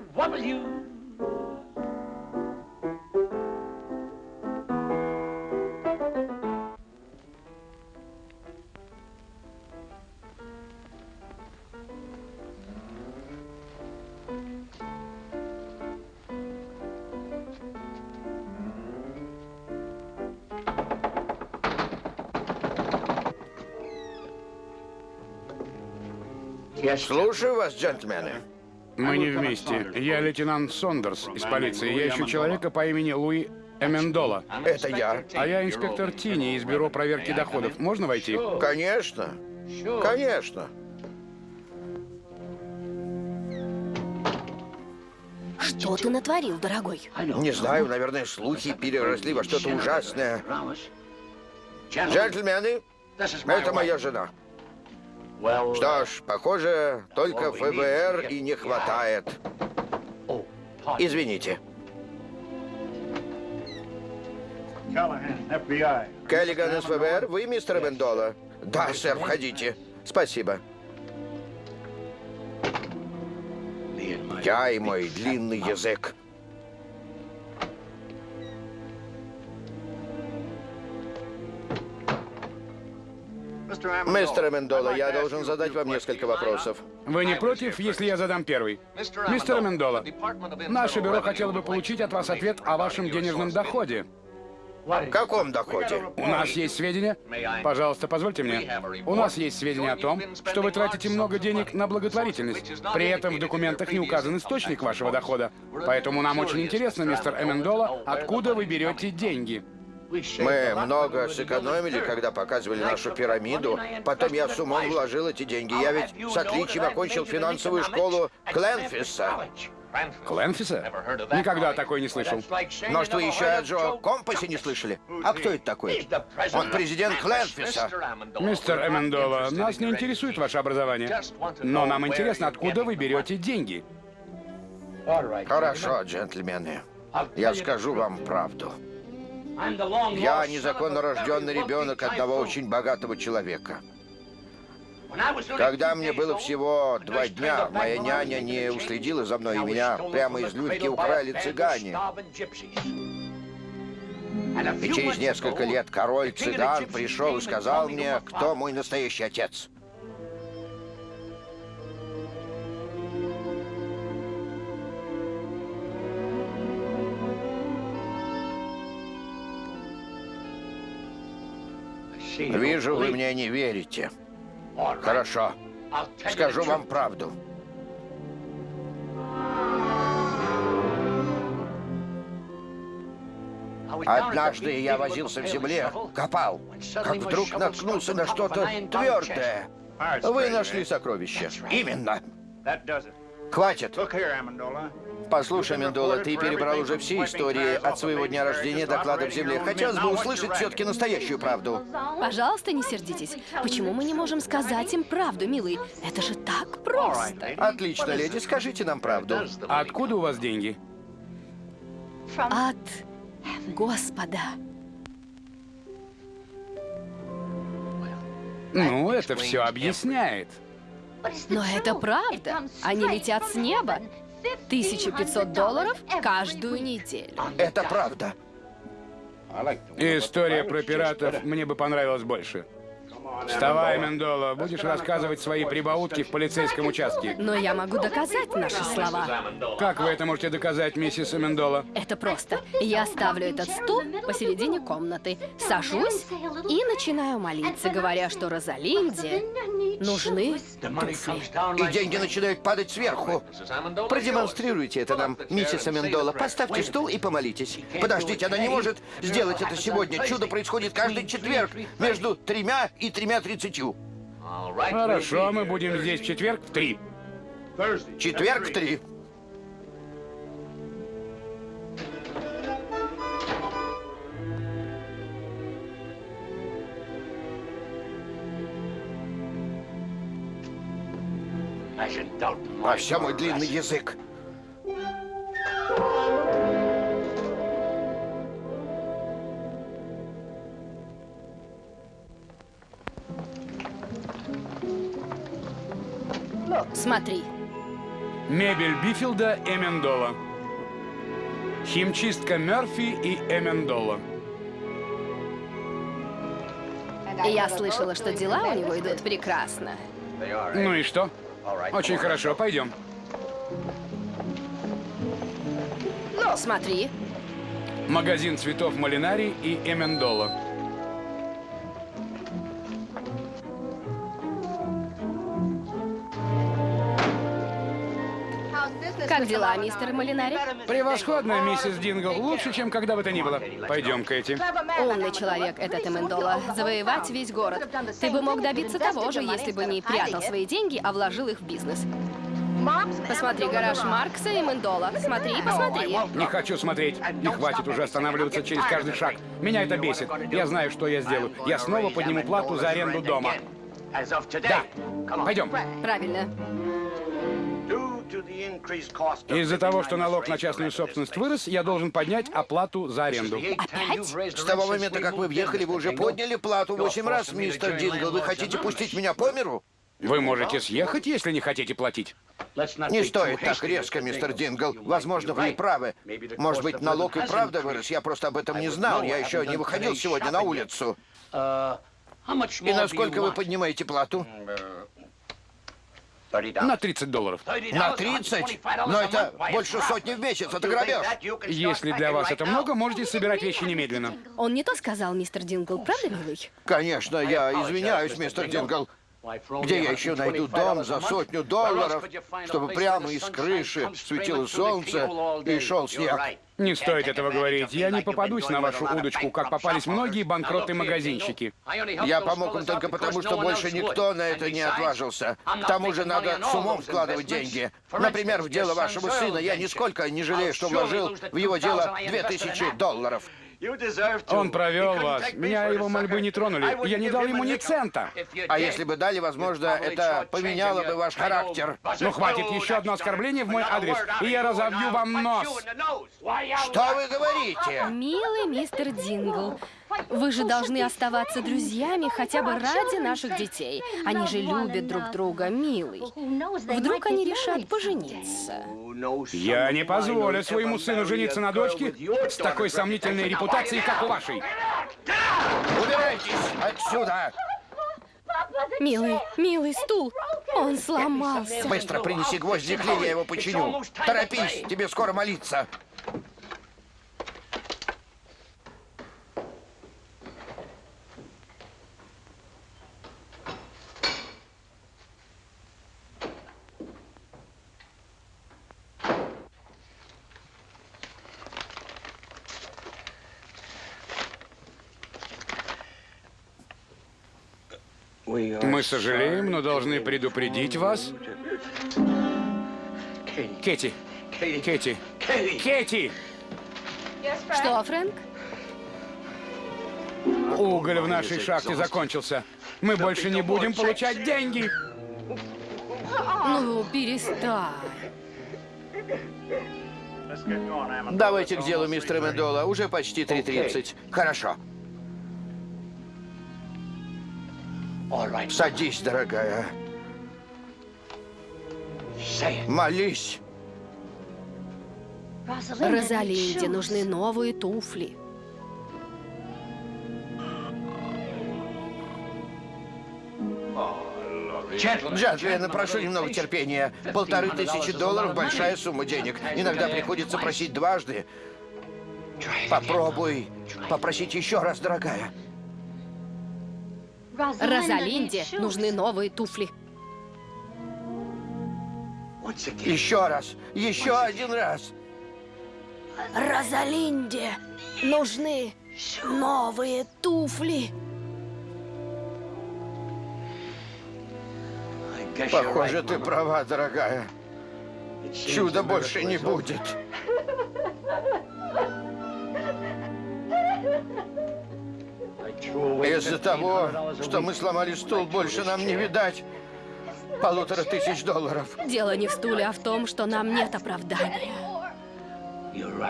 S4: W.
S2: Слушаю вас, джентльмены.
S1: Мы не вместе. Я лейтенант Сондерс из полиции. Я ищу человека по имени Луи Эмендола.
S2: Это я.
S1: А я инспектор Тини из бюро проверки доходов. Можно войти?
S2: Конечно. Конечно.
S3: Что ты натворил, дорогой?
S2: Не знаю, наверное, слухи переросли во что-то ужасное. Джентльмены, это моя жена. Что ж, похоже, только ФБР и не хватает. Извините. Келлиган из ФБР, вы мистер Бендола? Да, сэр, входите. Спасибо. Я и мой длинный язык. Мистер Мендола, я должен задать вам несколько вопросов.
S1: Вы не против, если я задам первый? Мистер Амендола, наше бюро хотело бы получить от вас ответ о вашем денежном доходе.
S2: В каком доходе?
S1: У нас есть сведения? Пожалуйста, позвольте мне. У нас есть сведения о том, что вы тратите много денег на благотворительность. При этом в документах не указан источник вашего дохода. Поэтому нам очень интересно, мистер Эмендола, откуда вы берете деньги?
S2: Мы много сэкономили, когда показывали нашу пирамиду. Потом я с умом вложил эти деньги. Я ведь с отличием окончил финансовую школу Кленфиса.
S1: Кленфиса? Никогда такой не слышал.
S2: Что вы еще о Джо Компасе не слышали? А кто это такой? Он президент Кленфиса.
S1: Мистер Эмендола, нас не интересует ваше образование. Но нам интересно, откуда вы берете деньги.
S2: Хорошо, джентльмены. Я скажу вам правду. Я незаконно рожденный ребенок одного очень богатого человека. Когда мне было всего два дня, моя няня не уследила за мной, и меня прямо из люльки украли цыгане. И через несколько лет король цыган пришел и сказал мне, кто мой настоящий отец. Вижу, вы мне не верите. Хорошо. Скажу вам правду. Однажды я возился в земле, копал, как вдруг наткнулся на что-то твердое. Вы нашли сокровище. Именно. Хватит. Послушай, Мендола, ты перебрал уже все истории от своего дня рождения до клада в земле. Хотелось бы услышать все-таки настоящую правду.
S3: Пожалуйста, не сердитесь. Почему мы не можем сказать им правду, милый? Это же так просто.
S2: Отлично, леди, скажите нам правду.
S1: А откуда у вас деньги?
S3: От Господа.
S1: Ну, это все объясняет.
S3: Но это правда. Они летят с неба. 1500 долларов каждую неделю.
S2: Это правда.
S1: История про пиратов мне бы понравилась больше. Вставай, Мендола, будешь рассказывать свои прибаутки в полицейском участке.
S3: Но я могу доказать наши слова.
S1: Как вы это можете доказать, миссис Мендола?
S3: Это просто. Я ставлю этот стул посередине комнаты, сажусь и начинаю молиться, говоря, что Розалинде нужны
S2: И деньги начинают падать сверху. Продемонстрируйте это нам, миссис Амендола. Поставьте стул и помолитесь. Подождите, она не может сделать это сегодня. Чудо происходит каждый четверг между тремя и тремя тридцатью.
S1: Хорошо, мы будем здесь в четверг в три.
S2: Четверг в три. А все мой длинный язык.
S3: Смотри,
S1: Мебель Бифилда Эмендола. Химчистка Мерфи и Эмендола.
S3: я слышала, что дела у него идут прекрасно.
S1: Ну и что? Очень хорошо, пойдем.
S3: Смотри,
S1: Магазин цветов Малинари и Эмендола.
S3: Как дела, мистер Малинари?
S1: Превосходно, миссис Дингл. Лучше, чем когда бы то ни было. Пойдем, Кэти.
S3: Умный человек этот Эмендола. Завоевать весь город. Ты бы мог добиться того же, если бы не прятал свои деньги, а вложил их в бизнес. Посмотри гараж Маркса и Мендола. Смотри, посмотри.
S1: Не хочу смотреть. Не хватит уже останавливаться через каждый шаг. Меня это бесит. Я знаю, что я сделаю. Я снова подниму плату за аренду дома. Да. Пойдем.
S3: Правильно.
S1: Из-за того, что налог на частную собственность вырос, я должен поднять оплату за аренду.
S3: Опять?
S2: С того момента, как вы въехали, вы уже подняли плату восемь раз, мистер Дингл. Вы хотите пустить меня по миру?
S1: Вы можете съехать, если не хотите платить.
S2: Не стоит так резко, мистер Дингл. Возможно, вы и правы. Может быть, налог и правда вырос. Я просто об этом не знал. Я еще не выходил сегодня на улицу. И насколько вы поднимаете плату?
S1: На 30 долларов.
S2: На 30? Но это больше сотни в месяц. Это грабеж.
S1: Если для вас это много, можете собирать вещи немедленно.
S3: Он не то сказал, мистер Дингл, правда, милый?
S2: Конечно, я извиняюсь, мистер Дингл. Где я еще найду дом за сотню долларов, чтобы прямо из крыши светило солнце и шел снег?
S1: Не стоит этого говорить. Я не попадусь на вашу удочку, как попались многие банкроты-магазинщики.
S2: Я помог им только потому, что больше никто на это не отважился. К тому же надо с умом вкладывать деньги. Например, в дело вашего сына. Я нисколько не жалею, что вложил в его дело 2000 долларов.
S1: Он провел вас. Меня его мольбы не тронули. Я не дал ему ни цента.
S2: А если бы дали, возможно, это поменяло бы ваш характер.
S1: Ну, хватит еще одно оскорбление в мой адрес, и я разобью вам нос.
S2: Что вы говорите?
S3: Милый мистер Дингл, вы же должны оставаться друзьями хотя бы ради наших детей. Они же любят друг друга, милый. Вдруг они решат пожениться.
S1: Я не позволю своему сыну жениться на дочке с такой сомнительной репутацией, как у вашей.
S2: Убирайтесь отсюда!
S3: Милый, милый стул, он сломался.
S2: Быстро принеси гвозди клей, я его починю. Торопись, тебе скоро молиться.
S1: Мы сожалеем, но должны предупредить вас. Кэти, Кэти, Кэти!
S3: Что, Фрэнк?
S1: Уголь в нашей шахте закончился. Мы больше не будем получать деньги.
S3: Ну, перестань.
S2: Давайте к делу, мистер Мендола. Уже почти 3.30. Хорошо. Садись, дорогая. Молись.
S3: Розалинде нужны новые туфли.
S2: Джентльмены, прошу немного терпения. Полторы тысячи долларов – большая сумма денег. Иногда приходится просить дважды. Попробуй попросить еще раз, дорогая.
S3: Розалинде нужны новые туфли.
S2: Еще раз, еще один раз.
S3: Розалинде нужны новые туфли.
S2: Похоже, ты права, дорогая. Чуда больше не будет. Из-за того, что мы сломали стул, больше нам не видать полутора тысяч долларов.
S3: Дело не в стуле, а в том, что нам нет оправдания.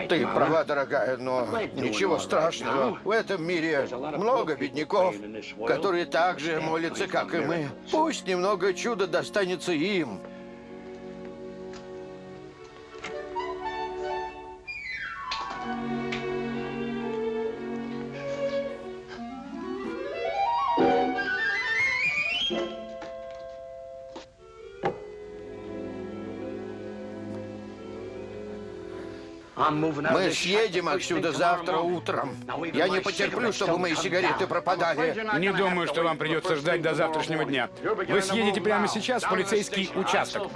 S2: Ты права, дорогая, но ничего страшного. В этом мире много бедняков, которые так же молятся, как и мы. Пусть немного чуда достанется им. Мы съедем отсюда завтра утром. Я не потерплю, чтобы мои сигареты пропадали.
S1: Не думаю, что вам придется ждать до завтрашнего дня. Вы съедете прямо сейчас в полицейский участок.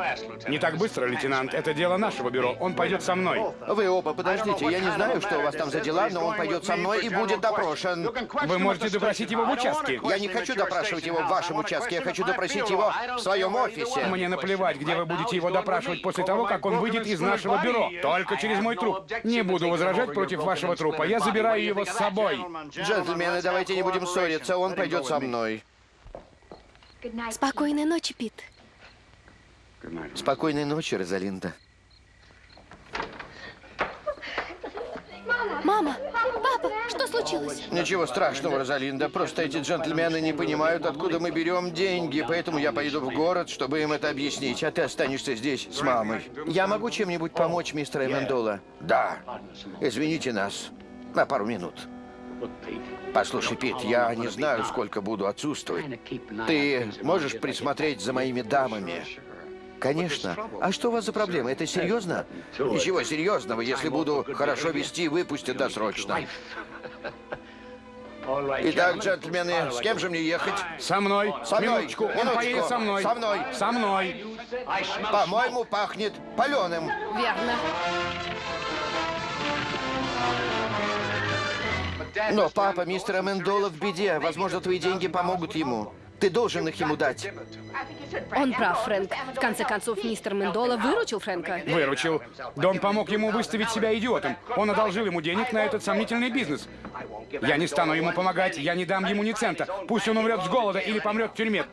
S1: Не так быстро, лейтенант. Это дело нашего бюро. Он пойдет со мной.
S2: Вы оба подождите. Я не знаю, что у вас там за дела, но он пойдет со мной и будет допрошен.
S1: Вы можете допросить его в участке.
S2: Я не хочу допрашивать его в вашем участке. Я хочу допросить его в своем офисе.
S1: Мне наплевать, где вы будете его допрашивать после того, как он выйдет из нашего бюро. Только через мой труп. Не буду возражать против вашего трупа. Я забираю его с собой.
S2: Джентльмены, давайте не будем ссориться. Он пойдет со мной.
S3: Спокойной ночи, Пит.
S2: Спокойной ночи, Розалинда.
S3: Мама, папа, что случилось?
S2: Ничего страшного, Розалинда. Просто эти джентльмены не понимают, откуда мы берем деньги. Поэтому я поеду в город, чтобы им это объяснить. А ты останешься здесь с мамой. Я могу чем-нибудь помочь, мистер Эмендола? Да. Извините нас. На пару минут. Послушай, Пит, я не знаю, сколько буду отсутствовать. Ты можешь присмотреть за моими дамами? Конечно. А что у вас за проблема? Это серьезно? Ничего серьезного. Если буду хорошо вести, выпустят досрочно. Итак, джентльмены, с кем же мне ехать?
S1: Со мной.
S2: Со мной.
S1: Минуточку. Он
S2: Минуточку.
S1: поедет со мной.
S2: Со мной.
S1: Со мной.
S2: По-моему, пахнет паленым.
S3: Верно.
S2: Но папа мистера Мендола в беде. Возможно, твои деньги помогут ему. Ты должен их ему дать.
S3: Он прав, Фрэнк. В конце концов, мистер Мендола выручил Фрэнка.
S1: Выручил. Дон помог ему выставить себя идиотом. Он одолжил ему денег на этот сомнительный бизнес. Я не стану ему помогать, я не дам ему ни цента. Пусть он умрет с голода или помрет в тюрьме.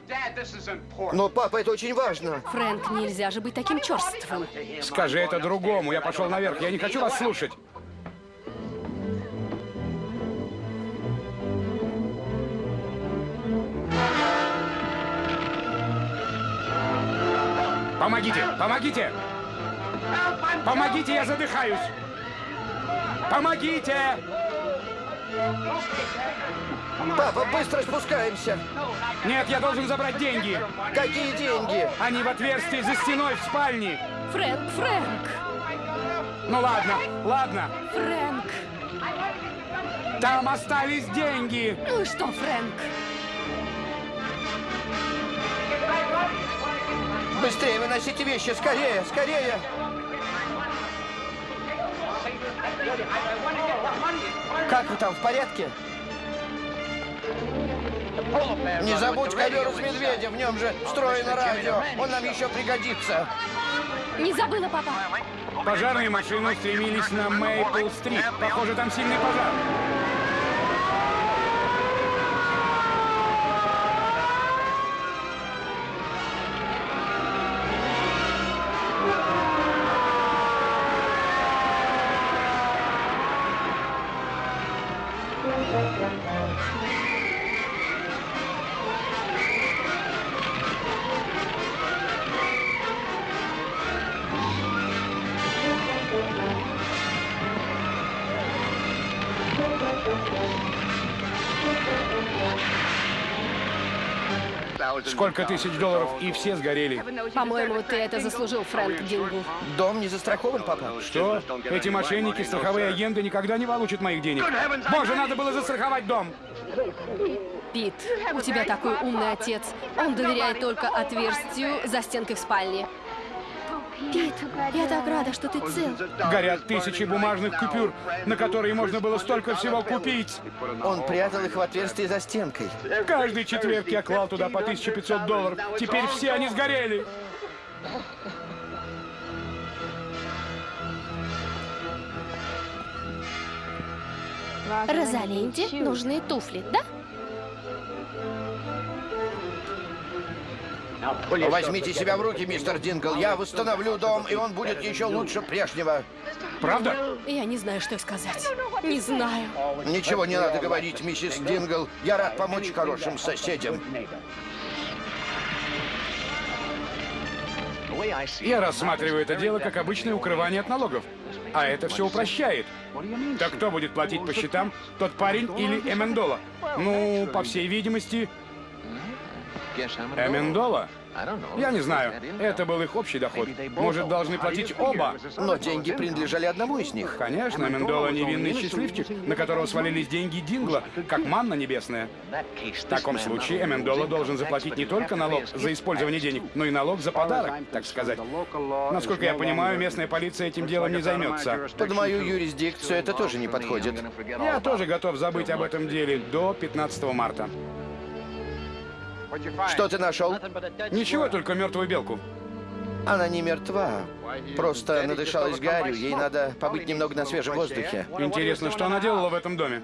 S2: Но, папа, это очень важно.
S3: Фрэнк, нельзя же быть таким черствым.
S1: Скажи это другому. Я пошел наверх. Я не хочу вас слушать. Помогите! Помогите! Помогите, я задыхаюсь! Помогите!
S2: Папа, быстро спускаемся.
S1: Нет, я должен забрать деньги.
S2: Какие деньги?
S1: Они в отверстии за стеной в спальне.
S3: Фрэнк, Фрэнк,
S1: Ну ладно, ладно.
S3: Фрэнк.
S1: Там остались деньги.
S3: Ну и что, Фрэнк?
S2: Быстрее выносите вещи, скорее, скорее. Как вы там, в порядке? Не забудь ковер из медведя, в нем же встроено радио. Он нам еще пригодится.
S3: Не забыла, папа.
S1: Пожарные машины устремились на Мейпл-стрит. Похоже, там сильный пожар. Сколько тысяч долларов, и все сгорели.
S3: По-моему, ты это заслужил, Фрэнк Дингу.
S2: Дом не застрахован, папа?
S1: Что? Эти мошенники, страховые агенты никогда не получат моих денег. Боже, надо было застраховать дом.
S3: Пит, у тебя такой умный отец. Он доверяет только отверстию за стенкой в спальне. Пит, я так рада, что ты цел.
S1: Горят тысячи бумажных купюр, на которые можно было столько всего купить.
S2: Он прятал их в отверстие за стенкой.
S1: Каждый четверг я клал туда по 1500 долларов. Теперь все они сгорели.
S3: Розалинде нужны туфли, да?
S2: Возьмите себя в руки, мистер Дингл. Я восстановлю дом, и он будет еще лучше прежнего.
S1: Правда?
S3: Я не знаю, что сказать. Не знаю.
S2: Ничего не надо говорить, миссис Дингл. Я рад помочь хорошим соседям.
S1: Я рассматриваю это дело как обычное укрывание от налогов. А это все упрощает. Так кто будет платить по счетам? Тот парень или Эмендола? Ну, по всей видимости, Эмендола? Я не знаю. Это был их общий доход. Может, должны платить оба?
S2: Но деньги принадлежали одному из них.
S1: Конечно, Мендола невинный счастливчик, на которого свалились деньги Дингла, как манна небесная. В таком случае Эмендола должен заплатить не только налог за использование денег, но и налог за подарок, так сказать. Насколько я понимаю, местная полиция этим делом не займется.
S2: Под мою юрисдикцию это тоже не подходит.
S1: Я тоже готов забыть об этом деле до 15 марта.
S2: Что ты нашел?
S1: Ничего, только мертвую белку.
S2: Она не мертва. Просто надышалась гарью. Ей надо побыть немного на свежем воздухе.
S1: Интересно, что она делала в этом доме?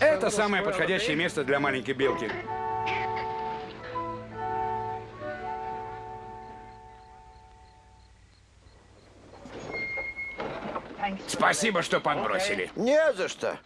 S1: Это самое подходящее место для маленькой белки. Спасибо, что подбросили.
S2: Не за что.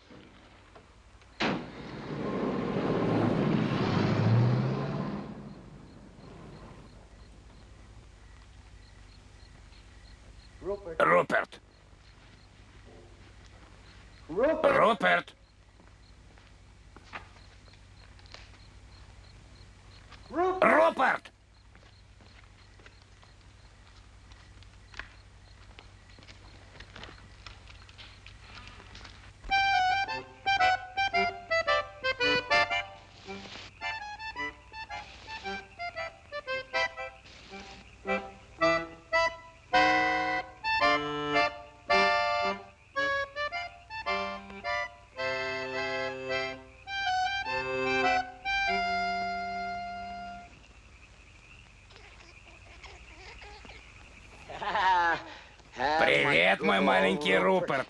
S1: Мой маленький Руперт.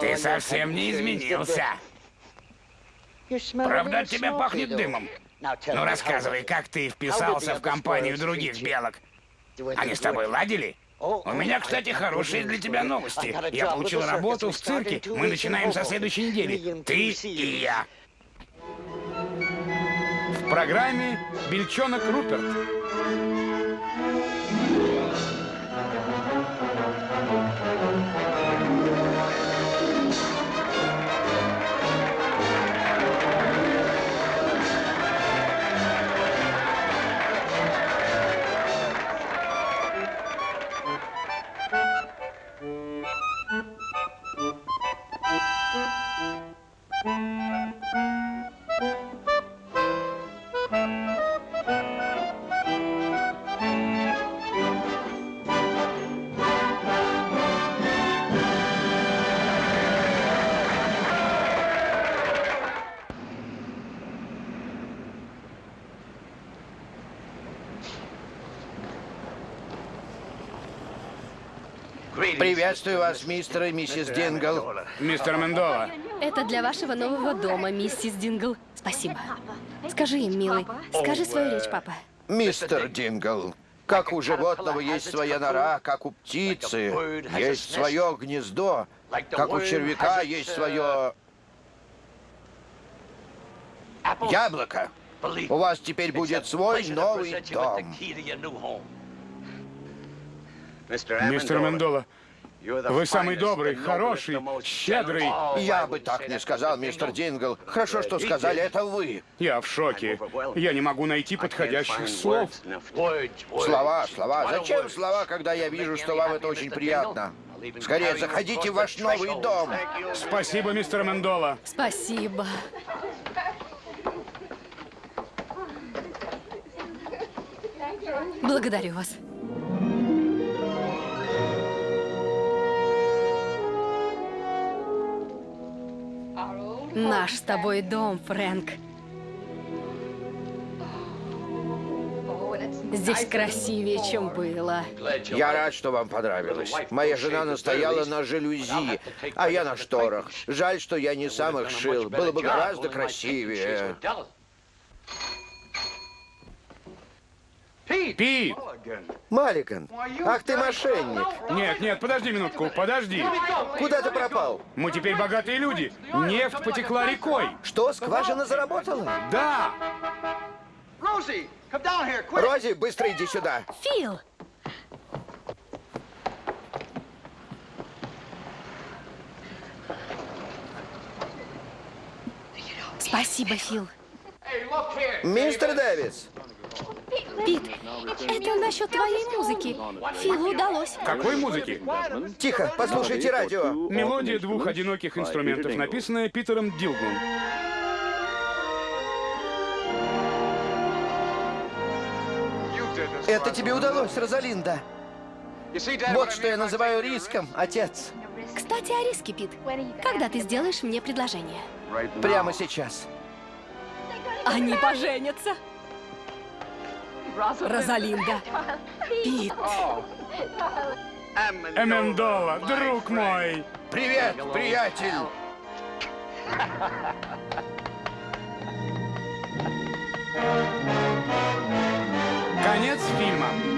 S1: Ты совсем не изменился. Правда, от тебя пахнет дымом. Ну, рассказывай, как ты вписался в компанию других белок? Они с тобой ладили? У меня, кстати, хорошие для тебя новости. Я получил работу в цирке. Мы начинаем со следующей недели. Ты и я. В программе «Бельчонок Руперт».
S2: Приветствую вас, мистер и миссис Дингл.
S1: Мистер Мендола,
S3: Это для вашего нового дома, миссис Дингл. Спасибо. Скажи им, милый. Скажи свою речь, папа.
S2: Мистер Дингл, как у животного есть своя нора, как у птицы есть свое гнездо, как у червяка есть свое яблоко. У вас теперь будет свой новый дом.
S1: мистер Мендола, вы самый добрый, хороший, щедрый.
S2: Я бы так не сказал, мистер Дингл. Хорошо, что сказали это вы.
S1: Я в шоке. Я не могу найти подходящих слов.
S2: Слова, слова. Зачем слова, когда я вижу, что вам это очень приятно? Скорее заходите в ваш новый дом.
S1: Спасибо, мистер Мендола.
S3: Спасибо. Благодарю вас. Наш с тобой дом, Фрэнк. Здесь красивее, чем было.
S2: Я рад, что вам понравилось. Моя жена настояла на жалюзи, а я на шторах. Жаль, что я не сам их шил. Было бы гораздо красивее.
S1: Пит!
S2: Маликан, ах ты мошенник.
S1: Нет, нет, подожди минутку, подожди.
S2: Куда ты пропал?
S1: Мы теперь богатые люди. Нефть потекла рекой.
S2: Что, скважина заработала?
S1: Да!
S2: Рози, быстро иди сюда.
S3: Фил! Спасибо, Фил.
S2: Мистер Дэвис,
S3: Пит, это насчет твоей музыки. Филу удалось.
S1: Какой музыки?
S2: тихо, послушайте радио.
S1: Мелодия двух одиноких инструментов, написанная Питером Дилглом.
S2: Это тебе удалось, Розалинда. Вот что я называю риском, отец.
S3: Кстати, о риске, Пит. Когда ты сделаешь мне предложение?
S2: Прямо сейчас.
S3: Они поженятся. Розалинда. Пит.
S1: Эмендола, друг мой.
S2: Привет, приятель. Конец фильма.